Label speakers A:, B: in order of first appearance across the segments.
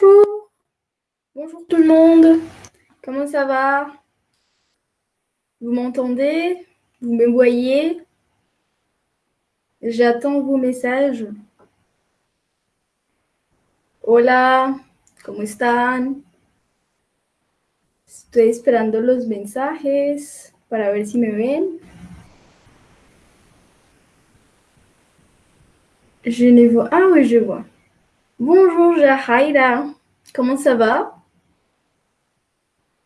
A: Bonjour. Bonjour tout le monde. Comment ça va? Vous m'entendez? Vous me voyez? J'attends vos messages. Hola, ¿cómo están? Estoy esperando los mensajes para ver si me ven. Je ne vois. Ah oui, je vois. Bonjour Jahaira. Comment ça va?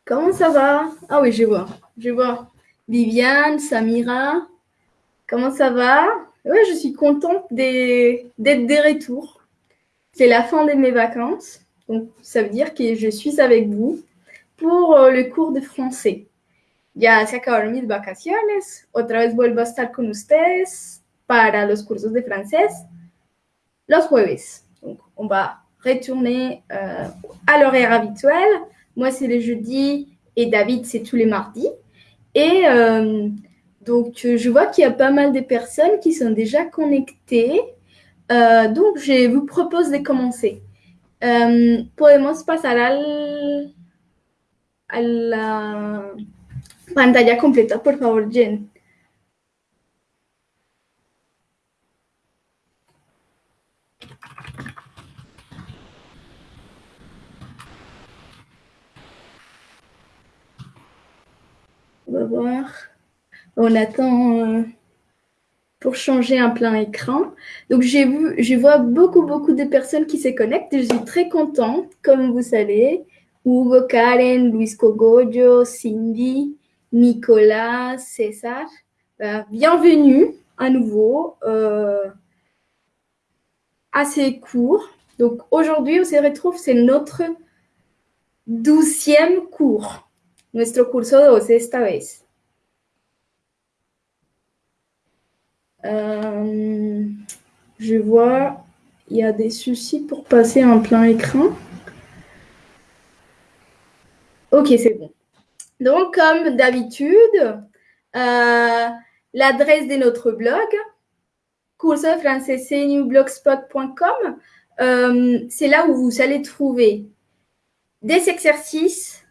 A: Comment ça va? Ah oui, je vois. Je vois. Viviane, Samira. Comment ça va? Oui, je suis contente d'être des retours. C'est la fin de mes vacances. Donc, ça veut dire que je suis avec vous pour euh, le cours de français. Ya se acabaron mis vacaciones. Otra vez vuelvo a estar con ustedes para los cursos de francés los jueves. Donc, on va retourner euh, à l'horaire habituel. Moi, c'est les jeudis et David, c'est tous les mardis. Et euh, donc, je vois qu'il y a pas mal de personnes qui sont déjà connectées. Euh, donc, je vous propose de commencer. podemos pasar al, a la pantalla completa, por favor, Jen. On attend euh, pour changer un plein écran. Donc, j'ai vu, je vois beaucoup, beaucoup de personnes qui se connectent. Je suis très contente, comme vous savez. Hugo, Karen, Luis Cogodio, Cindy, Nicolas, César. Euh, bienvenue à nouveau euh, à ces cours. Donc, aujourd'hui, on se retrouve, c'est notre douzième cours. Nuestro curso 12 esta vez. Je vois, il y a des soucis pour passer en plein écran. Ok, c'est bon. Donc, comme d'habitude, euh, l'adresse de notre blog, cursofrancesenewblogspot.com, euh, c'est là où vous allez trouver des exercices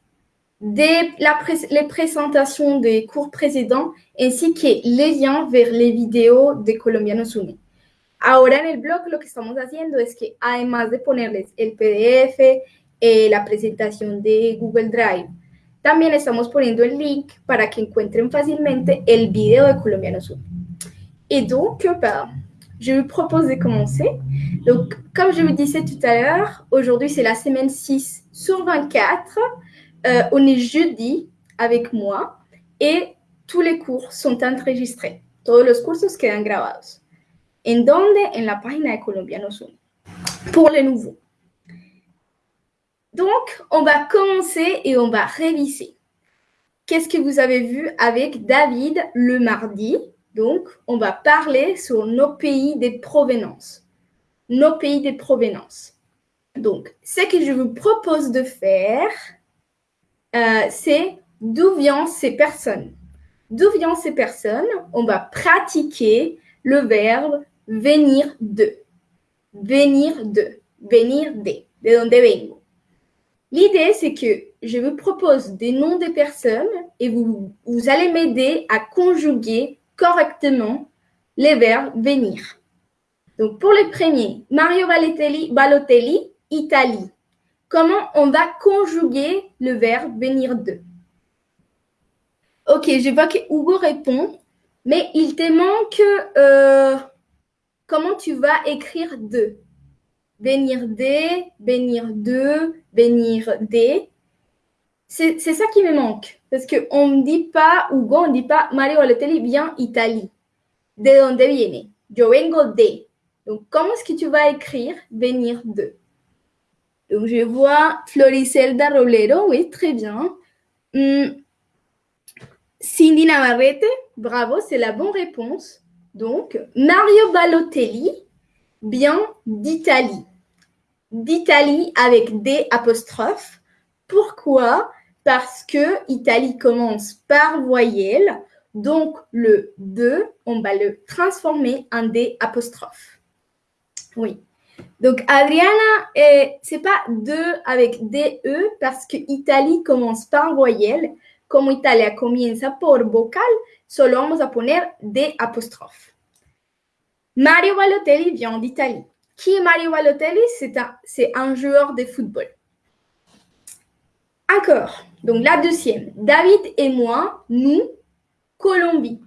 A: des, la les présentations des cours précédents ainsi que les liens vers les vidéos de Colombianos Uni. Ahora en el blog lo que estamos haciendo es que además de ponerles el PDF, eh, la presentación de Google Drive, también estamos poniendo el link para que encuentren fácilmente el video de Colombianos Uni. Et donc, bah, je vous propose de commencer. Donc, comme je vous disais tout à l'heure, aujourd'hui c'est la semaine 6 sur 24. Euh, on est jeudi avec moi et tous les cours sont enregistrés. Todos los cursos quedan grabados. ¿En dónde? En la página de Colombianos. Pour les nouveaux. Donc, on va commencer et on va réviser. Qu'est-ce que vous avez vu avec David le mardi? Donc, on va parler sur nos pays de provenance. Nos pays de provenance. Donc, ce que je vous propose de faire, euh, c'est d'où viennent ces personnes. D'où viennent ces personnes? On va pratiquer le verbe venir de. Venir de. Venir de. De donde vengo? L'idée, c'est que je vous propose des noms de personnes et vous, allez m'aider à conjuguer correctement les verbes venir. Donc, pour les premiers, Mario Balotelli Italie. Comment on va conjuguer le verbe venir de? Ok, je vois que Hugo répond, mais il te manque euh, comment tu vas écrire de? Venir de, venir de, venir de. C'est ça qui me manque. Parce qu'on ne dit pas, Hugo, on ne dit pas Mario Balotelli vient Italie. De donde viene? Yo vengo de. Donc, comment est-ce que tu vas écrire venir de? Donc, je vois Floricelda Roblero, oui, très bien. Hmm. Cindy Navarrete, bravo, c'est la bonne réponse. Donc, Mario Balotelli, bien d'Italie. D'Italie avec des apostrophes. Pourquoi? Parce que Italie commence par voyelle. Donc, le de, on va le transformer en des apostrophes. Oui. Donc, Adriana, ce c'est pas de avec DE parce que Italie commence par voyelle. Como Italia comienza por vocal, solo vamos a poner D apostrophe. Mario Balotelli vient d'Italie. Qui est Mario Balotelli? C'est un, un joueur de football. Encore. Donc, la deuxième. David et moi, nous, Colombie.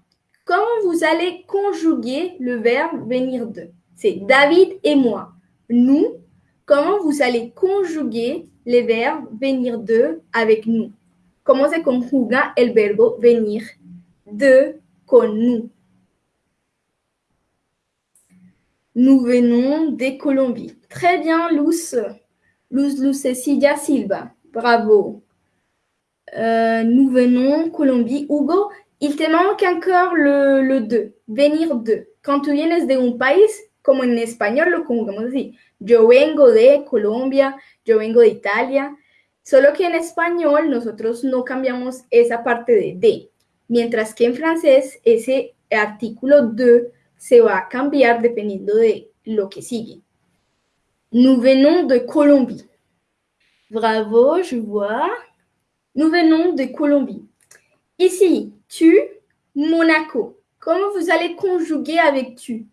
A: Comment vous allez conjuguer le verbe venir de? C'est David et moi nous, comment vous allez conjuguer les verbes venir de avec nous? Comment se conjuga el verbo venir de con nous? Nous venons de Colombie. Très bien, Luz. Luz Silva. Bravo. Euh, nous venons Colombie. Hugo, il te manque encore le, le de. Venir de. Quand tu vienes de un país, como en español lo conjugamos así. Yo vengo de Colombia, yo vengo de Italia. Solo que en español nosotros no cambiamos esa parte de de, mientras que en francés ese artículo de se va a cambiar dependiendo de lo que sigue. Nous venons de Colombie. Bravo, je vois. Nous venons de Colombie. Ici, tu, Monaco. Comment vous allez conjuguer avec tu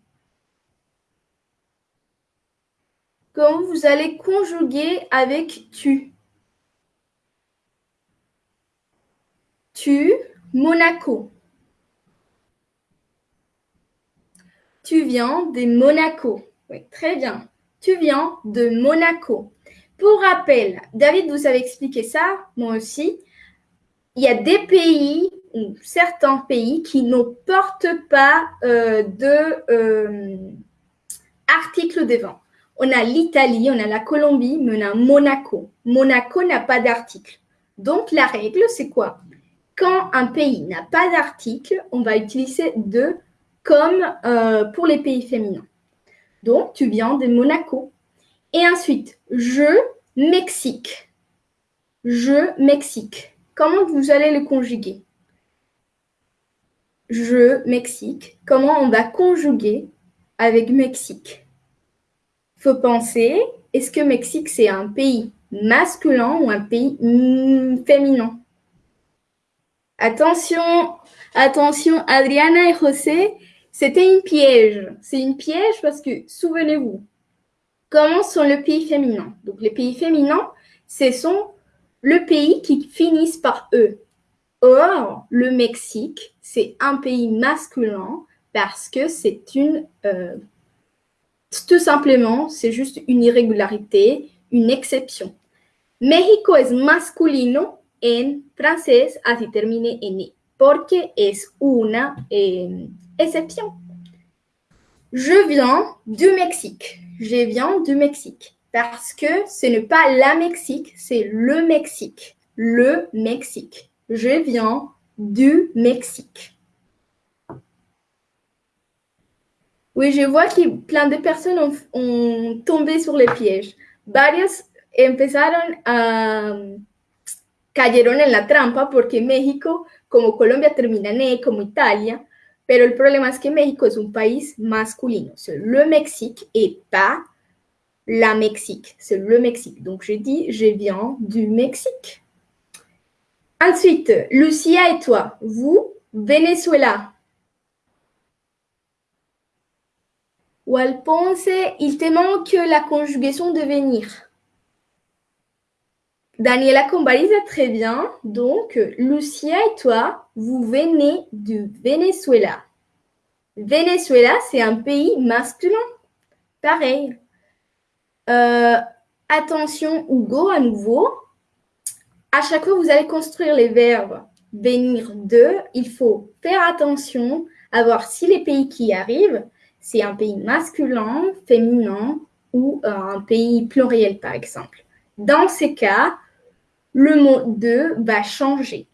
A: Comment vous allez conjuguer avec tu? Tu, Monaco. Tu viens de Monaco. Oui, très bien. Tu viens de Monaco. Pour rappel, David vous avez expliqué ça, moi aussi. Il y a des pays ou certains pays qui ne portent pas euh, de euh, devant. On a l'Italie, on a la Colombie, mais on a Monaco. Monaco n'a pas d'article. Donc la règle, c'est quoi? Quand un pays n'a pas d'article, on va utiliser de comme euh, pour les pays féminins. Donc tu viens de Monaco. Et ensuite, je, Mexique. Je, Mexique. Comment vous allez le conjuguer? Je, Mexique. Comment on va conjuguer avec Mexique? Faut penser, est-ce que Mexique, c'est un pays masculin ou un pays féminin? Attention, attention, Adriana et José, c'était une piège. C'est une piège parce que, souvenez-vous, comment sont les pays féminins? Donc, les pays féminins, ce sont le pays qui finissent par eux. Or, le Mexique, c'est un pays masculin parce que c'est une euh, tout simplement, c'est juste une irrégularité, une exception. México es masculino en francés, así termine en e, porque es una exception. Je viens du Mexique. Je viens du Mexique. Parce que ce n'est pas la Mexique, c'est le Mexique. Le Mexique. Je viens du Mexique. Oui, je vois que plein de personnes ont, tombé sur les pièges. Varios empezaron a cayeron en la trampa porque México, como Colombia, termina en E, como Italia, pero el problema que México es un país masculino. C'est le Mexique et pas la Mexique. C'est le Mexique. Donc, je dis, je viens du Mexique. Ensuite, Lucia et toi, vous, Venezuela. Ou Ponce, il te manque la conjugaison de venir. Daniela Combaliza, très bien. Donc, Lucia et toi, vous venez du Venezuela. Venezuela, c'est un pays masculin. Pareil. Euh, attention, Hugo, à nouveau. À chaque fois, vous allez construire les verbes venir de. Il faut faire attention à voir si les pays qui arrivent c'est un pays masculin, féminin ou euh, un pays pluriel, par exemple. Dans ces cas, le mot de va changer.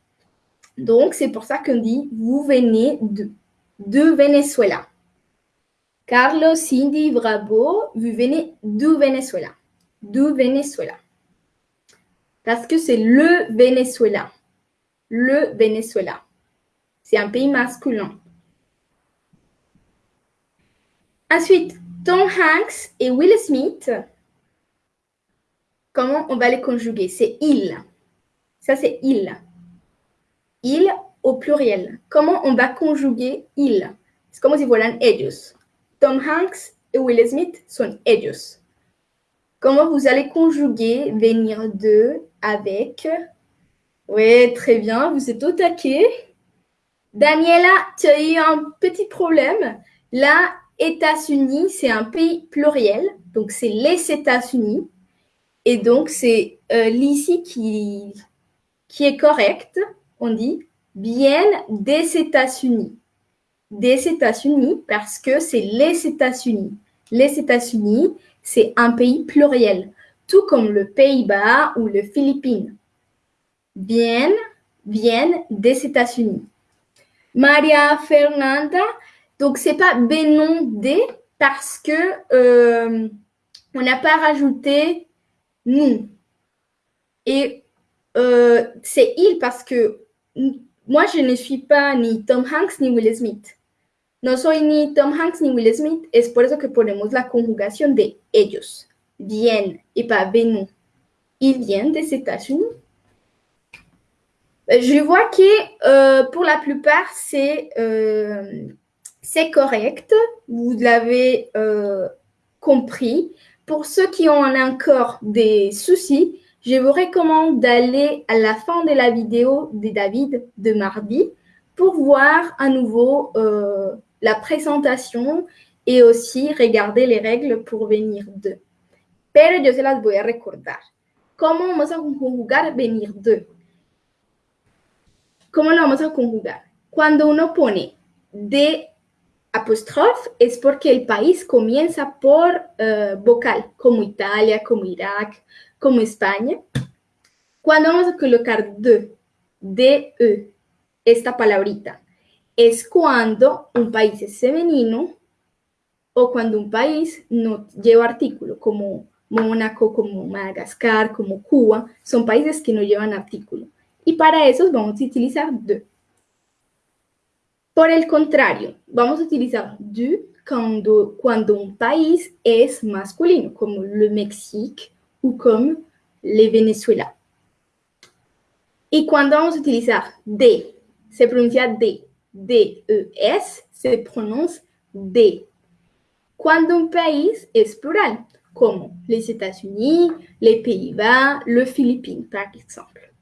A: Donc, c'est pour ça qu'on dit vous venez de, Venezuela. Carlos, Cindy, Bravo, vous venez du Venezuela. Du Venezuela. Parce que c'est le Venezuela. Le Venezuela. C'est un pays masculin. Ensuite, Tom Hanks et Will Smith, comment on va les conjuguer? C'est il. Ça, c'est il. Il au pluriel. Comment on va conjuguer il? C'est comme si fueran ellos. Tom Hanks et Will Smith sont ellos. Comment vous allez conjuguer venir de avec? Oui, très bien, vous êtes au taquet. Daniela, tu as eu un petit problème. Là, États-Unis, c'est un pays pluriel, donc c'est les États-Unis. Et donc, c'est euh, l'ici qui, qui est correct. On dit viennent des États-Unis. Des États-Unis parce que c'est les États-Unis. Les États-Unis, c'est un pays pluriel, tout comme le Pays-Bas ou les Philippines. Viennent, viennent des États-Unis. Maria Fernanda, donc c'est pas Bénon des parce que euh, on n'a pas rajouté nous. Et euh, c'est il parce que moi je ne suis pas ni Tom Hanks ni Will Smith. No soy ni Tom Hanks ni Will Smith, es por eso que ponemos la conjugación de ellos. Viennent et pas venons. Ils viennent des États-Unis. Je vois que euh, pour la plupart, c'est euh, correct. Vous l'avez euh, compris. Pour ceux qui ont encore des soucis, je vous recommande d'aller à la fin de la vidéo de David de mardi pour voir à nouveau euh, la présentation et aussi regarder les règles pour venir de. Pero yo se las voy a recordar. ¿Cómo vamos a conjugar venir de? ¿Cómo lo vamos a conjugar? Cuando uno pone de apóstrofe es porque el país comienza por uh, vocal, como Italia, como Irak, como España. Cuando vamos a colocar de, de, esta palabrita, es cuando un país es femenino o cuando un país no lleva artículo, como Mónaco, como Madagascar, como Cuba, son países que no llevan artículo. Y para esos vamos a utilizar de. Por el contrario, vamos a utilizar du cuando, cuando un país es masculino, como le Mexique o como le Venezuela. Y cuando vamos a utilizar de, se pronuncia de. D-E-S se prononce D. Cuando un país es plural, como les États-Unis, les Pays-Bas, les Philippines, par exemple.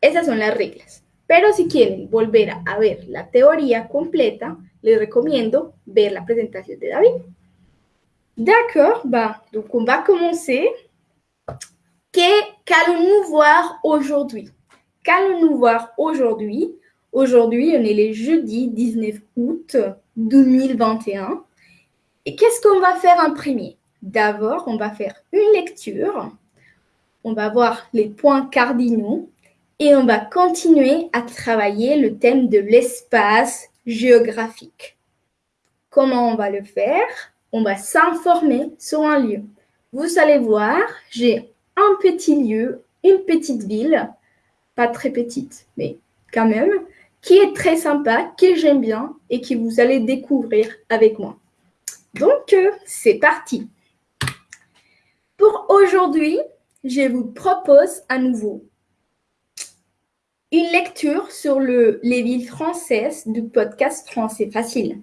A: Esas son las reglas. Pero si quieren volver a ver la teoría completa, les recomiendo ver la presentación de David. D'accord, bah, donc on va commencer. Qu'allons-nous voir aujourd'hui? Qu'allons-nous voir aujourd'hui? Aujourd'hui, on est le jeudi 19 août 2021. Et qu'est-ce qu'on va faire en premier? D'abord, on va faire une lecture. On va voir les points cardinaux et on va continuer à travailler le thème de l'espace géographique. Comment on va le faire? On va s'informer sur un lieu. Vous allez voir, j'ai un petit lieu, une petite ville, pas très petite, mais quand même, qui est très sympa, que j'aime bien et que vous allez découvrir avec moi. Donc, euh, c'est parti. Pour aujourd'hui, je vous propose à nouveau une lecture sur le, les villes françaises du podcast Français Facile.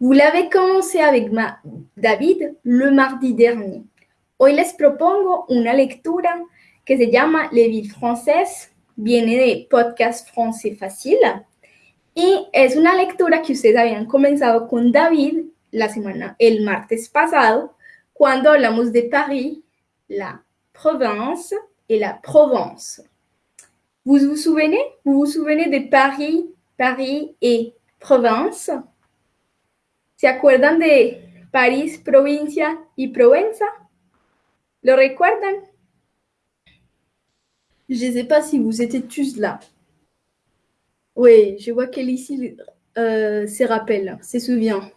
A: Vous l'avez commencé avec ma, David le mardi dernier. Hoy les propongo una lectura que se llama Les villes françaises, viene de podcast Français Facile Y es una lectura que ustedes habían comenzado con David la semana, el martes pasado, cuando hablamos de Paris, la province et la Provence. Vous vous souvenez? Vous vous souvenez de Paris, Paris et Provence? ¿Se acuerdan de París, provincia y Provenza? ¿Lo recuerdan? Je ne sais pas si vous étiez tous là. Oui, je vois ici euh, se rappelle, se souvient.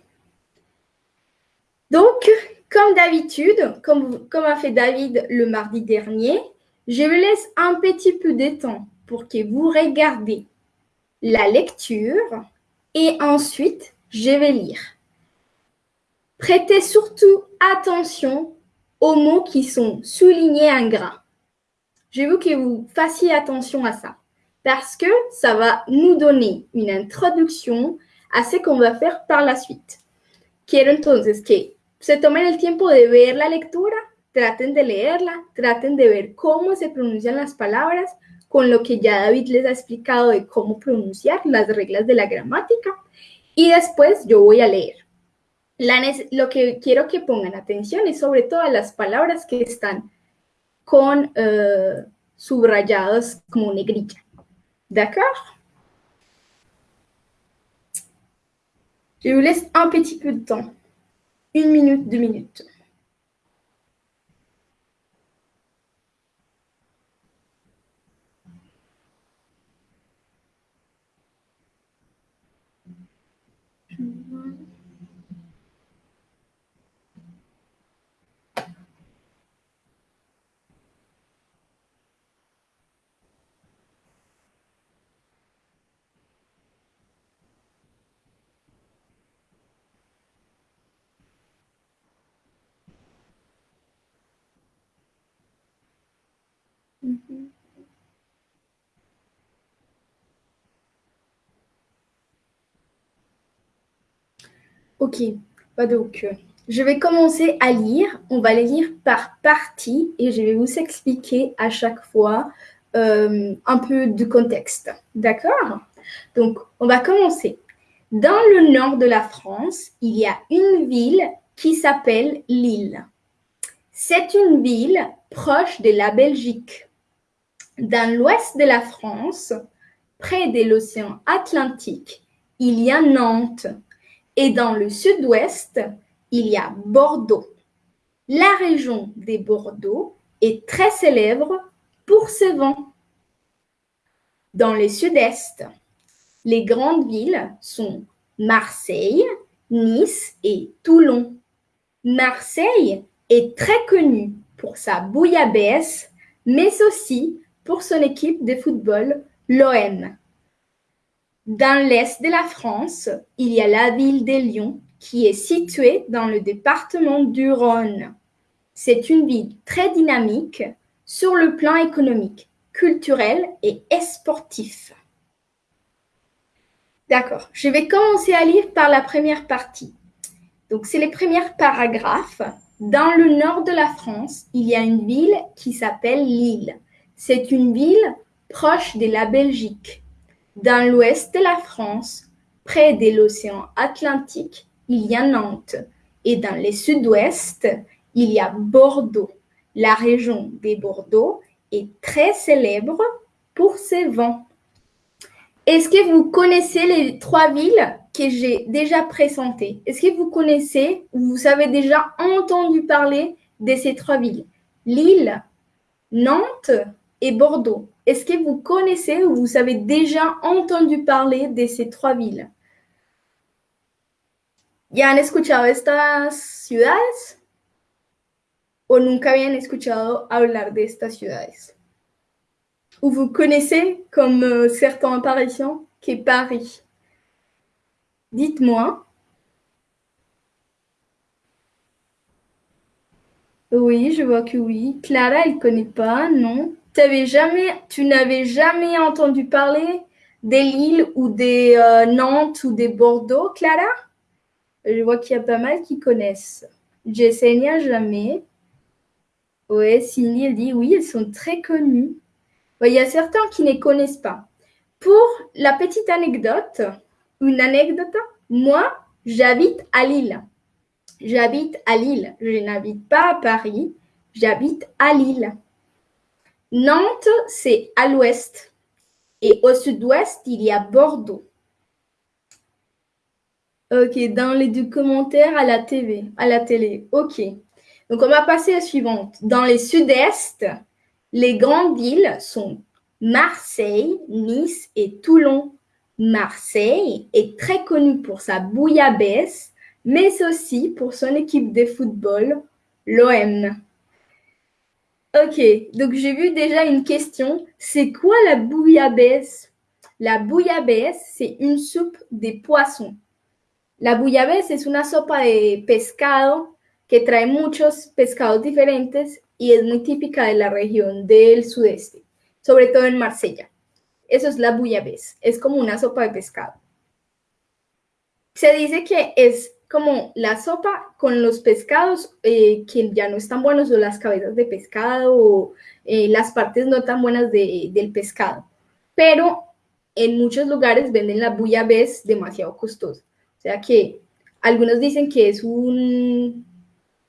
A: Donc, comme d'habitude, comme, comme a fait David le mardi dernier, je vous laisse un petit peu de temps pour que vous regardez la lecture et ensuite je vais lire. Prêtez surtout attention aux mots qui sont soulignés en gras. Je veux que vous fassiez attention à ça parce que ça va nous donner une introduction a ce qu'on va faire par la suite. Quiero entonces que se tomen el tiempo de ver la lectura, traten de leerla, traten de ver cómo se pronuncian las palabras, con lo que ya David les ha explicado de cómo pronunciar las reglas de la gramática. Y después yo voy a leer. lo que quiero que pongan atención es sobre todas las palabras que están con uh, subrayadas como negrilla. D'accord Je vous laisse un petit peu de temps. Une minute, deux minutes. Ok, donc euh, je vais commencer à lire. On va les lire par partie et je vais vous expliquer à chaque fois euh, un peu de contexte. D'accord? Donc, on va commencer. Dans le nord de la France, il y a une ville qui s'appelle Lille. C'est une ville proche de la Belgique. Dans l'ouest de la France, près de l'océan Atlantique, il y a Nantes. Et dans le sud-ouest, il y a Bordeaux. La région des Bordeaux est très célèbre pour ses vents. Dans le sud-est, les grandes villes sont Marseille, Nice et Toulon. Marseille est très connue pour sa bouillabaisse, mais aussi pour son équipe de football, l'OM. Dans l'est de la France, il y a la ville de Lyon qui est située dans le département du Rhône. C'est une ville très dynamique sur le plan économique, culturel et sportif. D'accord, je vais commencer à lire par la première partie. Donc, c'est les premiers paragraphes. Dans le nord de la France, il y a une ville qui s'appelle Lille. C'est une ville proche de la Belgique. Dans l'ouest de la France, près de l'océan Atlantique, il y a Nantes. Et dans le sud-ouest, il y a Bordeaux. La région des Bordeaux est très célèbre pour ses vents. Est-ce que vous connaissez les trois villes que j'ai déjà présentées? Est-ce que vous connaissez ou vous avez déjà entendu parler de ces trois villes? Lille, Nantes et Bordeaux. Est-ce que vous connaissez ou vous avez déjà entendu parler de ces trois villes? ¿Ya han escuchado estas ciudades? ¿O nunca habían escuchado hablar de estas ciudades? Ou vous connaissez, comme euh, certains Parisiens, qu'est Paris? Dites-moi. Oui, je vois que oui. Clara, elle ne connaît pas, non? Tu n'avais jamais entendu parler des Lille ou des euh, Nantes ou des Bordeaux, Clara? Je vois qu'il y a pas mal qui connaissent. Jessenia, jamais. Oui, Cindy, dit oui, elles sont très connues. Il y a certains qui ne connaissent pas. Pour la petite anecdote, une anecdote, moi, j'habite à Lille. J'habite à Lille. Je n'habite pas à Paris. J'habite à Lille. Nantes, c'est à l'ouest. Et au sud-ouest, il y a Bordeaux. Ok, dans les deux à la TV, à la télé. Ok. Donc, on va passer à la suivante. Dans les sud-est, les grandes villes sont Marseille, Nice et Toulon. Marseille est très connue pour sa bouillabaisse, mais aussi pour son équipe de football, l'OM. Ok, donc j'ai vu déjà une question. C'est quoi la bouillabaisse La bouillabaisse, c'est une soupe des poissons. La bouillabaisse es una sopa de pescado que trae muchos pescados diferentes y es muy típica de la región del sudeste, sobre todo en Marsella. Eso es la bouillabaisse, es como una sopa de pescado. Se dice que es como la sopa con los pescados eh, que ya no están buenos o las cabezas de pescado o eh, las partes no tan buenas del pescado. Pero en muchos lugares venden la bouillabaisse demasiado costosa. O sea que algunos dicen que es un,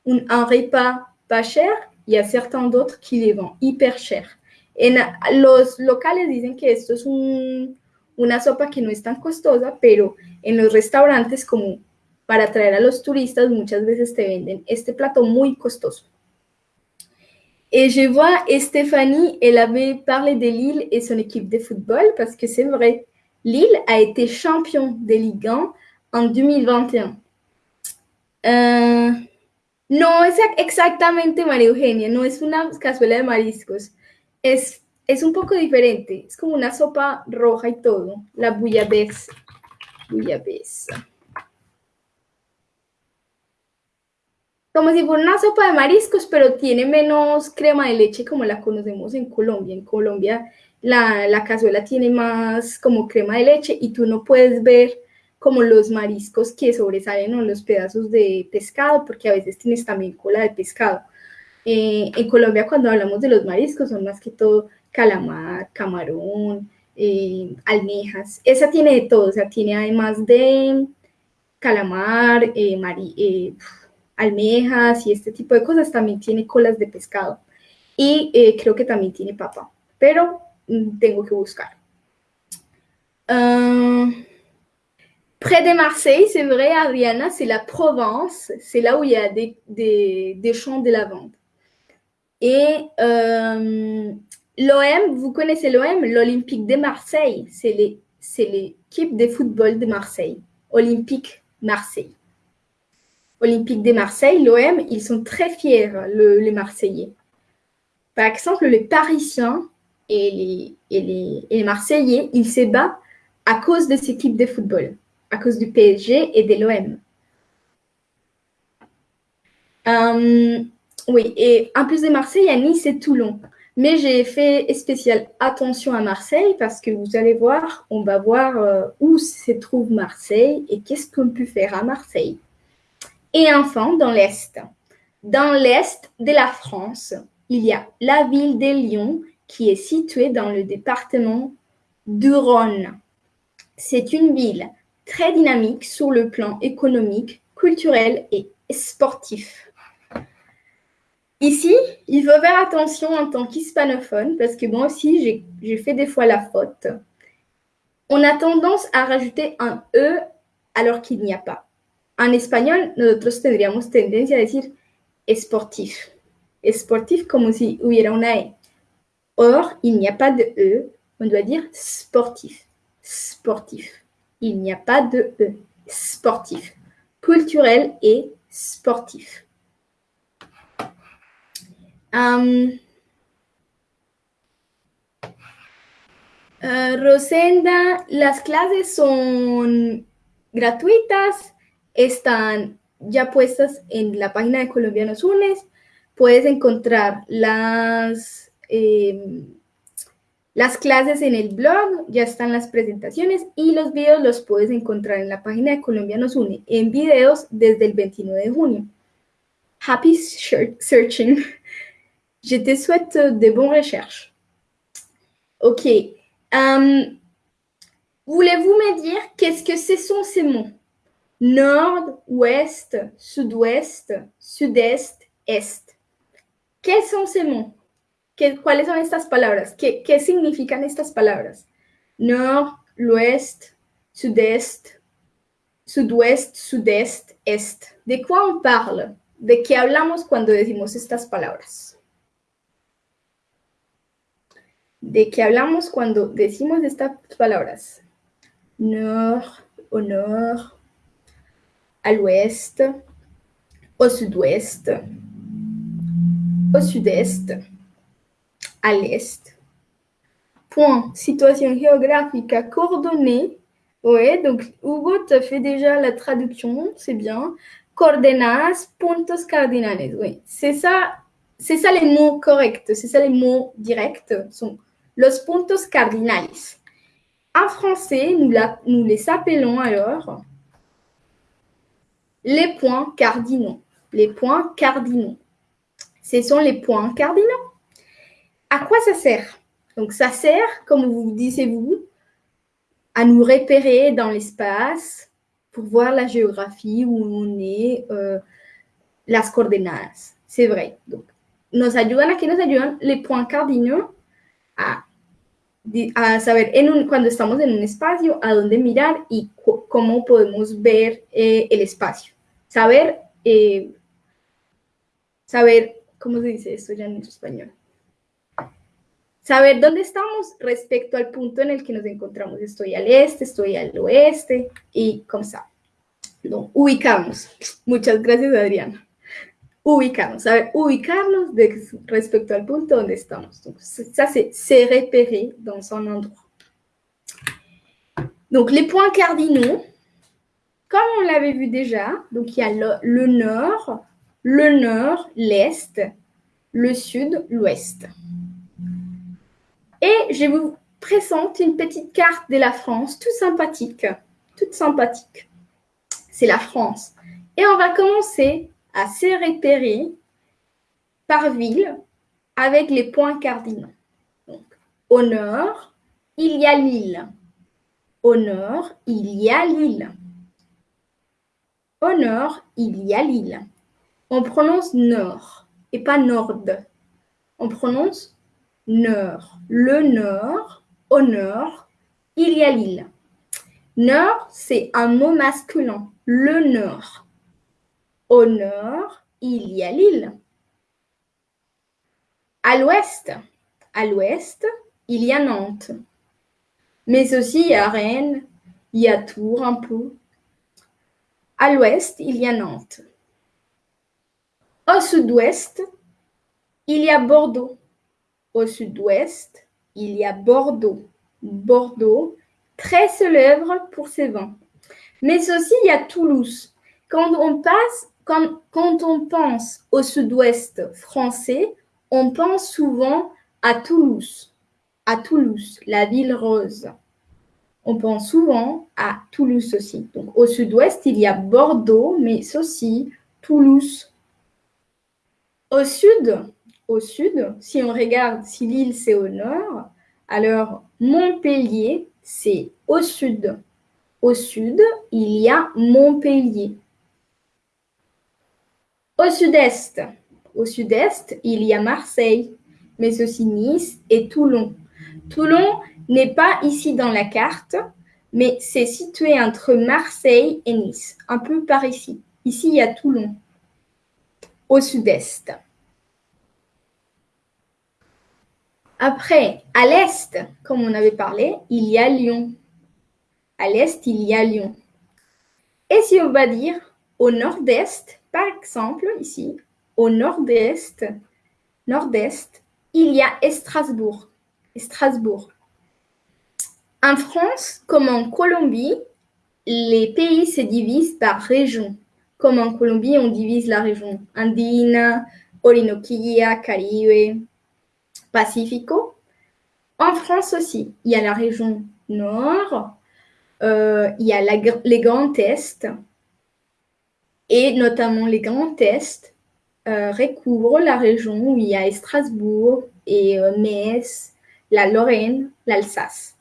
A: un, un repas pas cher y hay certains d'autres qui les vendent hyper cher. En los locales dicen que esto es un, una sopa que no es tan costosa, pero en los restaurantes como para atraer a los turistas muchas veces te venden este plato muy costoso. Et je vois Stéphanie, elle avait parlé de Lille et son équipe de football parce que c'est vrai, Lille a été champion de Ligue 1 en 2021. Uh, no es exactamente María Eugenia, no es una cazuela de mariscos. Es, es un poco diferente, es como una sopa roja y todo, la bouillabaisse. Bouillabaisse. Como si fuera una sopa de mariscos, pero tiene menos crema de leche como la conocemos en Colombia. En Colombia la, la cazuela tiene más como crema de leche y tú no puedes ver como los mariscos que sobresalen o los pedazos de pescado, porque a veces tienes también cola de pescado. Eh, en Colombia cuando hablamos de los mariscos son más que todo calamar, camarón, eh, almejas. Esa tiene de todo, o sea, tiene además de calamar, eh, eh almejas y este tipo de cosas, también tiene colas de pescado. Y eh, creo que también tiene papa, pero mm, tengo que buscar. Uh, près de Marseille, c'est vrai, Adriana, c'est la Provence, c'est là où il y a des, des, des champs de lavande. Et euh, l'OM, vous connaissez l'OM, l'Olympique de Marseille, c'est l'équipe de football de Marseille, Olympique Marseille. Olympique de Marseille, l'OM, ils sont très fiers, le, les Marseillais. Par exemple, les Parisiens et les, et les, et les Marseillais, ils se battent à cause de cette équipe de football, à cause du PSG et de l'OM. Euh, oui, et en plus de Marseille, a Nice et Toulon. Mais j'ai fait spécial attention à Marseille parce que vous allez voir, on va voir euh, où se trouve Marseille et qu'est-ce qu'on peut faire à Marseille. Et enfin, dans l'Est. Dans l'Est de la France, il y a la ville de Lyon qui est située dans le département du Rhône. C'est une ville très dynamique sur le plan économique, culturel et sportif. Ici, il faut faire attention en tant qu'hispanophone parce que moi aussi, j'ai fait des fois la faute. On a tendance à rajouter un E alors qu'il n'y a pas. En español, nosotros tendríamos tendencia a decir sportif. Sportif como si hubiera una E. Or, il n'y a pas de E. On doit dire sportif. Sportif. Il n'y a pas de E. Sportif. Culturel et sportif. Um, uh, Rosenda, las clases son gratuitas están ya puestas en la página de Colombianos Unes. Puedes encontrar las, eh, las clases en el blog, ya están las presentaciones y los videos los puedes encontrar en la página de Colombianos Une en videos desde el 29 de junio. Happy searching. Je te souhaite de bonnes recherches. Ok. Voulez-vous me dire qu'est-ce que ce ces mots Nord, ouest, sud-ouest, sud-est, est. ¿Qué son ces ¿Cuáles son estas palabras? ¿Qué, ¿Qué significan estas palabras? Nord, l'ouest, sud-est, sud-ouest, sud-est, est. ¿De quoi on parle? ¿De qué hablamos cuando decimos estas palabras? ¿De qué hablamos cuando decimos estas palabras? Nord, au nord, à l'ouest, au sud-ouest, au sud-est, à l'est. Point. Situation géographique coordonnée Oui, donc Hugo te fait déjà la traduction, c'est bien. Coordenadas, puntos cardinales, oui. C'est ça, c'est ça les mots corrects, c'est ça les mots directs, sont los puntos cardinales. En français, nous les appelons alors les points cardinaux. Les points cardinaux. Ce sont les points cardinaux. À quoi ça sert? Donc ça sert, comme vous disiez-vous, à nous repérer dans l'espace pour voir la géographie où on est, euh, las coordenadas. C'est vrai. Donc, nos ayudan a que nos ayudan? Les points cardinaux a, a saber en un, cuando estamos en un espacio a dónde mirar y cómo podemos ver eh, el espacio. Saber, eh, saber, ¿cómo se dice esto ya en español? saber dónde estamos respecto al punto en el que nos encontramos. Estoy al este, estoy al oeste y como ça. No, ubicamos. Muchas gracias, Adriana. Ubicamos, saber ubicarnos respecto al punto donde estamos. Donc, ça, se repérer dans un endroit. Donc, les points cardinaux, comme on l'avait vu déjà, donc il y a le, nord, le nord, l'est, le sud, l'ouest. Et je vous présente une petite carte de la France, toute sympathique, toute sympathique. C'est la France. Et on va commencer à se repérer par ville avec les points cardinaux. Donc, au nord, il y a l'île. Au nord, il y a l'île. Au nord, il y a l'île. On prononce nord et pas nord. On prononce nord. Le nord, au nord, il y a l'île. Nord, c'est un mot masculin. Le nord. Au nord, il y a l'île. À l'ouest, à l'ouest, il y a Nantes. Mais aussi a Rennes, il y a Tours un peu. À l'ouest, il y a Nantes. Au sud-ouest, il y a Bordeaux. Au sud-ouest, il y a Bordeaux. Bordeaux, très célèbre pour ses vins. Mais aussi, il y a Toulouse. Quand on passe, quand, quand on pense au sud-ouest français, on pense souvent à Toulouse. À Toulouse, la ville rose. On pense souvent à Toulouse aussi. Donc, au sud-ouest, il y a Bordeaux, mais aussi Toulouse. Au sud, au sud. Si on regarde si l'île c'est au nord, alors Montpellier c'est au sud. Au sud, il y a Montpellier. Au sud-est, au sud-est, il y a Marseille, mais aussi Nice et Toulon. Toulon n'est pas ici dans la carte, mais c'est situé entre Marseille et Nice, un peu par ici. Ici, il y a Toulon, au sud-est. Après, à l'est, comme on avait parlé, il y a Lyon. À l'est, il y a Lyon. Et si on va dire au nord-est, par exemple, ici, au nord-est, nord-est, il y a Strasbourg. Strasbourg. En France, comme en Colombie, les pays se divisent par région. Comme en Colombie, on divise la région Andina, Orinoquia, Caribe, Pacifico. En France aussi, il y a la région Nord, euh, il y a les Grands Est, et notamment les Grands Est euh, recouvrent la région où il y a Strasbourg et euh, Metz, la Lorraine, l'Alsace.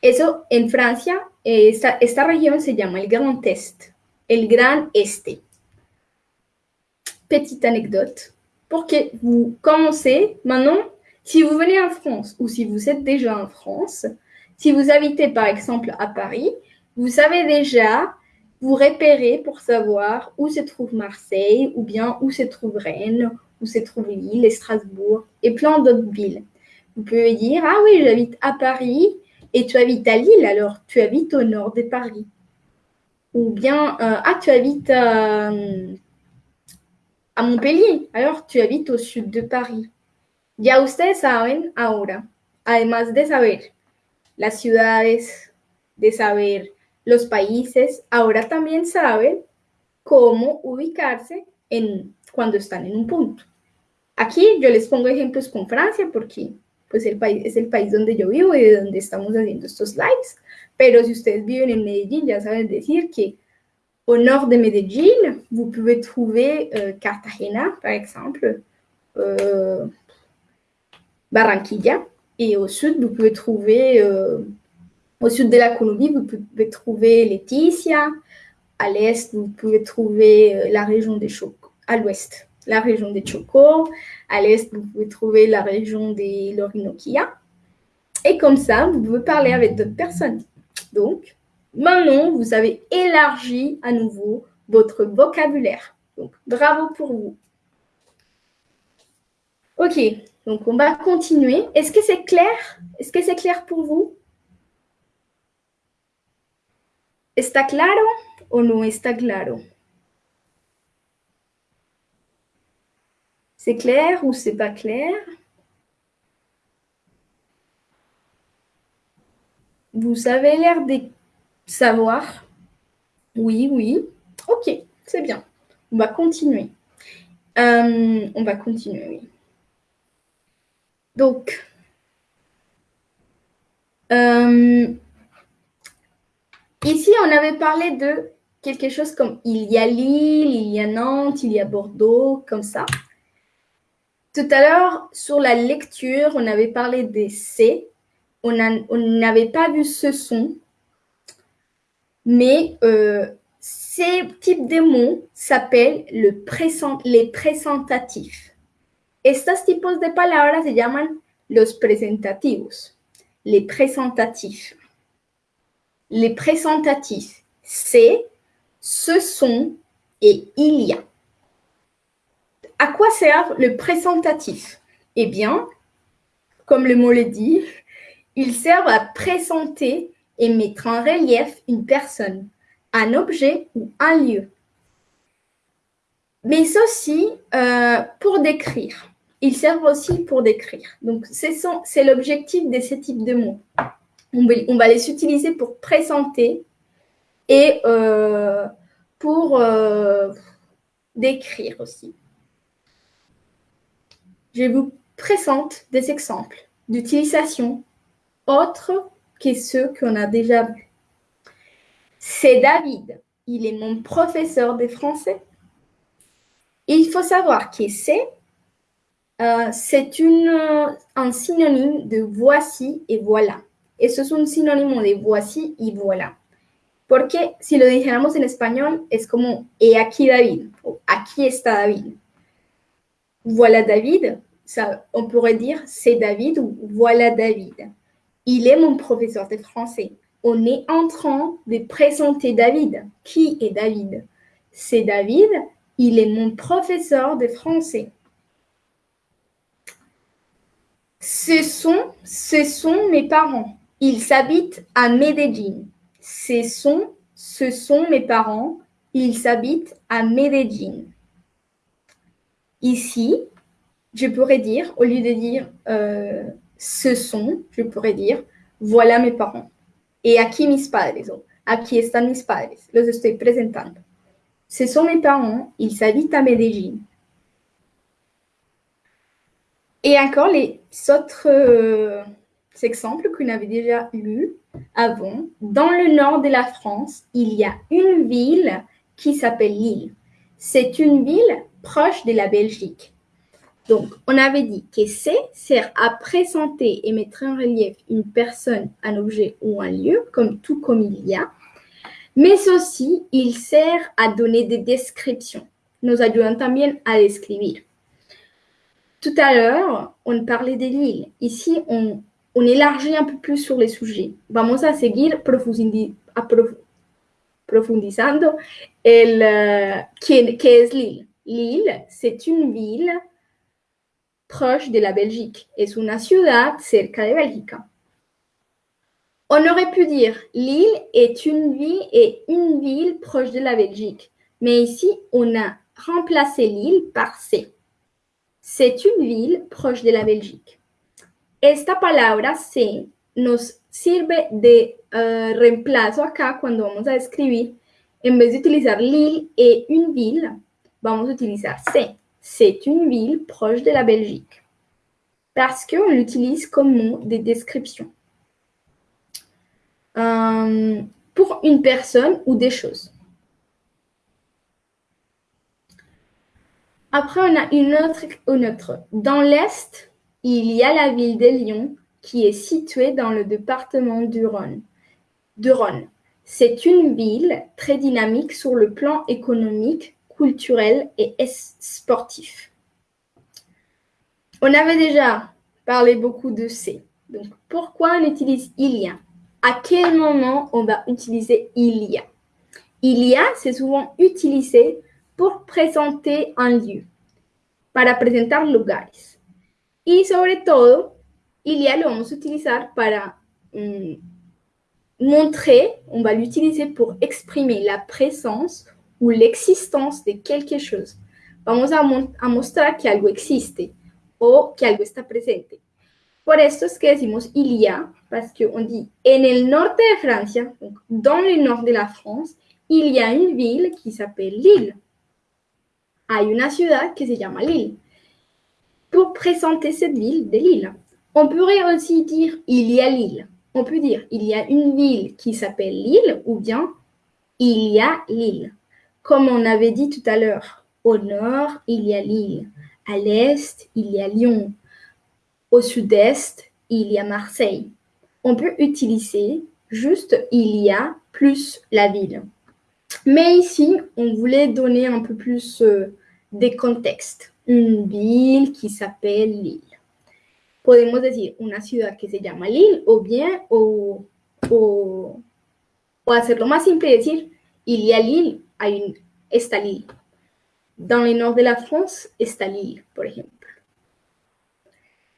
A: Eso en Francia, esta, esta región se llama el Grand Est, el. Petite anecdote pour que vous commencez maintenant si vous venez en France ou si vous êtes déjà en France, si vous habitez par exemple à Paris, vous savez déjà vous repérer pour savoir où se trouve Marseille ou bien où se trouve Rennes, où se trouve Lille Strasbourg et plein d'autres villes. Vous pouvez dire Ah oui, j'habite à Paris et tu habites à Lille, alors tu habites au nord de Paris. Ou bien euh, Ah, tu habites à Montpellier, alors tu habites au sud de Paris. Ya ustedes saben ahora, además de saber las ciudades, de saber los países ahora también saben cómo ubicarse en, cuando están en un punto. Aquí yo les pongo ejemplos con Francia porque pues el país, es el país donde yo vivo y de donde estamos haciendo estos lives. Pero si ustedes viven en Medellín, ya saben decir que au nord de Medellín, vous pouvez trouver euh, Cartagena, par exemple, euh, Barranquilla, et au sud, vous pouvez trouver, euh, au sud de la Colombie, vous pouvez trouver Laetitia, à l'est, vous pouvez trouver la région des Chocos, à l'ouest, la région des Chocos, à l'est, vous pouvez trouver la région des Lorinoquia. Et comme ça, vous pouvez parler avec d'autres personnes. Donc, maintenant, vous avez élargi à nouveau votre vocabulaire. Donc, bravo pour vous. Ok, donc on va continuer. Est-ce que c'est clair? Est-ce que c'est clair pour vous? ¿Está claro o no está claro? C'est clair ou c'est pas clair? Vous avez l'air de savoir. Oui, oui. Ok, c'est bien. On va continuer. Euh, on va continuer, oui. Donc, euh, ici, on avait parlé de quelque chose comme il y a Lille, il y a Nantes, il y a Bordeaux, comme ça. Tout à l'heure, sur la lecture, on avait parlé des C. On n'avait pas vu ce son. Mais euh, ces types de mots s'appellent le les présentatifs. Estos tipos de palabras se llaman los presentativos, les présentatifs. Les présentatifs, c'est, ce sont et il y a. À quoi sert le présentatif Eh bien, comme le mot le dit, il sert à présenter et mettre en relief une personne, un objet ou un lieu. Mais aussi euh, pour décrire. Ils servent aussi pour décrire. Donc, c'est l'objectif de ce type de mots. On va, on va les utiliser pour présenter et euh, pour euh, décrire aussi. Je vous présente des exemples d'utilisation autres que ceux qu'on a déjà vus. C'est David. Il est mon professeur de français. il faut savoir que c'est euh, un synonyme de voici et voilà. Eso es un sinónimo de voici y voilà. Porque si lo dijéramos en español, es como he aquí David o aquí está David. Voilà David, ça, on pourrait dire c'est David ou voilà David. Il est mon professeur de français. On est en train de présenter David. Qui est David? C'est David, il est mon professeur de français. Ce sont, ce sont mes parents. Ils habitent à Medellín. Ce sont, ce sont mes parents. Ils habitent à Medellín. Ici, je pourrais dire, au lieu de dire euh, ce sont, je pourrais dire voilà mes parents. Et aquí mis padres, o aquí están mis padres, los estoy presentando. Ce sont mes parents, ils habitent à Medellín. Et encore les autres euh, exemples qu'on avait déjà lus avant. Dans le nord de la France, il y a une ville qui s'appelle Lille. C'est une ville proche de la Belgique. Donc, on avait dit que c'est sert à présenter et mettre en relief une personne, un objet ou un lieu, comme tout comme il y a. Mais aussi, il sert à donner des descriptions. Nos ayudan también a describir. Tout à l'heure, on parlait de l'île. Ici, on, on, élargit un peu plus sur les sujets. Vamos a seguir profundizando el, uh, ¿qué, es l'île. L'île, c'est une ville proche de la Belgique. Es una ciudad cerca de Bélgica. On aurait pu dire Lille est une ville et une ville proche de la Belgique. Mais ici, on a remplacé Lille par C. C'est une ville proche de la Belgique. Esta palabra C nos sirve de uh, reemplazo acá cuando vamos a escribir, en vez de utilizar l'île et une ville, vamos utilizar c'est. C'est une ville proche de la Belgique. Parce qu'on l'utilise comme mot de description. Euh, pour une personne ou des choses. Après, on a une autre, une autre. Dans l'Est, il y a la ville de Lyon qui est située dans le département du Rhône. Du Rhône. C'est une ville très dynamique sur le plan économique, culturel et sportif. On avait déjà parlé beaucoup de C. Donc, pourquoi on utilise il y a À quel moment on va utiliser il y c'est souvent utilisé pour présenter un lieu, para presentar lugares. Y sobre todo, il y a lo vamos a utilizar para mm, montrer, on va l'utiliser pour exprimer la présence ou l'existence de quelque chose. Vamos a, mostrar que algo existe o que algo está presente. Por esto es que decimos il y a, parce qu'on dit en el norte de Francia, donc dans le nord de la France, il y a une ville qui s'appelle Lille. Hay una ciudad que se llama Lille. Pour présenter cette ville de Lille. On pourrait aussi dire il y a Lille. On peut dire il y a une ville qui s'appelle Lille ou bien il y a Lille. Comme on avait dit tout à l'heure, au nord, il y a Lille. À l'est, il y a Lyon. Au sud-est, il y a Marseille. On peut utiliser juste il y a plus la ville. Mais ici, on voulait donner un peu plus euh, des contextes. Une ville qui s'appelle Lille. Podemos decir una ciudad que se llama Lille o bien, o, o, hacerlo más simple y decir, il y Lille, hay está Lille. Dans le nord de la France está Lille, por ejemplo.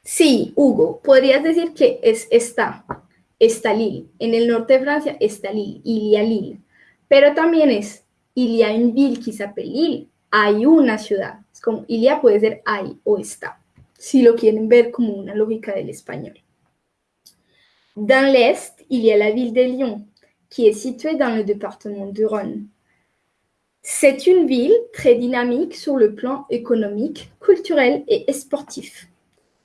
A: Sí, Hugo, podrías decir que es está, está Lille. En el norte de Francia está Lille, il Lille. Pero también es, il y a une ville qui s'appelle Lille, hay una ciudad. Es como, il puede ser hay o está. Si lo quieren ver como una lógica del español. Dans l'Est, il y a la ville de Lyon, qui est située dans le département du Rhône. C'est une ville très dynamique sur le plan économique, culturel et sportif.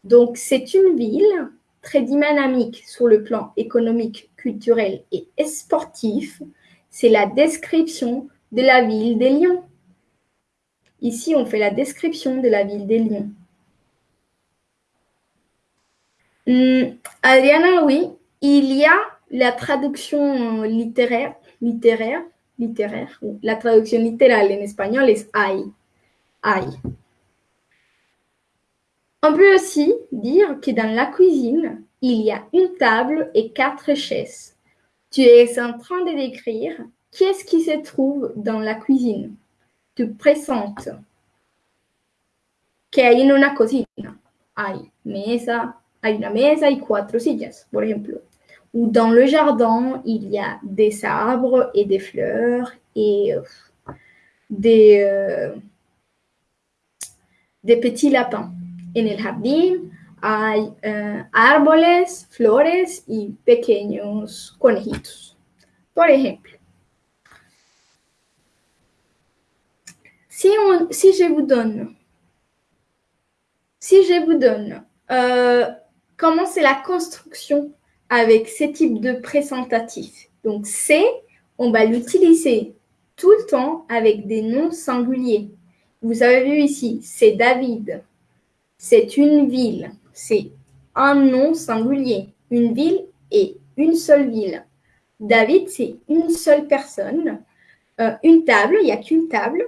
A: Donc, c'est une ville très dynamique sur le plan économique, culturel et sportif. C'est la description de la ville de Lyon. Ici, on fait la description de la ville de Lyon. Hmm, Adriana, oui, il y a la traduction littéraire, littéraire, littéraire, la traduction littérale en espagnol est hay, hay. On peut aussi dire que dans la cuisine, il y a une table et quatre chaises. Tu es en train de décrire qu'est-ce qui se trouve dans la cuisine. Tu présentes que hay en una cocina. Hay mesa, hay una mesa y cuatro sillas, por ejemplo. Ou dans le jardin, il y a des arbres et des fleurs et euh, des, euh, des petits lapins. En el jardín hay uh, árboles, flores y pequeños conejitos. Por ejemplo, si, on, si je vous donne, si je vous donne euh, comment c'est la construction avec ces types de présentatifs. Donc, c'est, on va l'utiliser tout le temps avec des noms singuliers. Vous avez vu ici, c'est David. C'est une ville. C'est un nom singulier. Une ville et une seule ville. David, c'est une seule personne. Euh, une table, il n'y a qu'une table.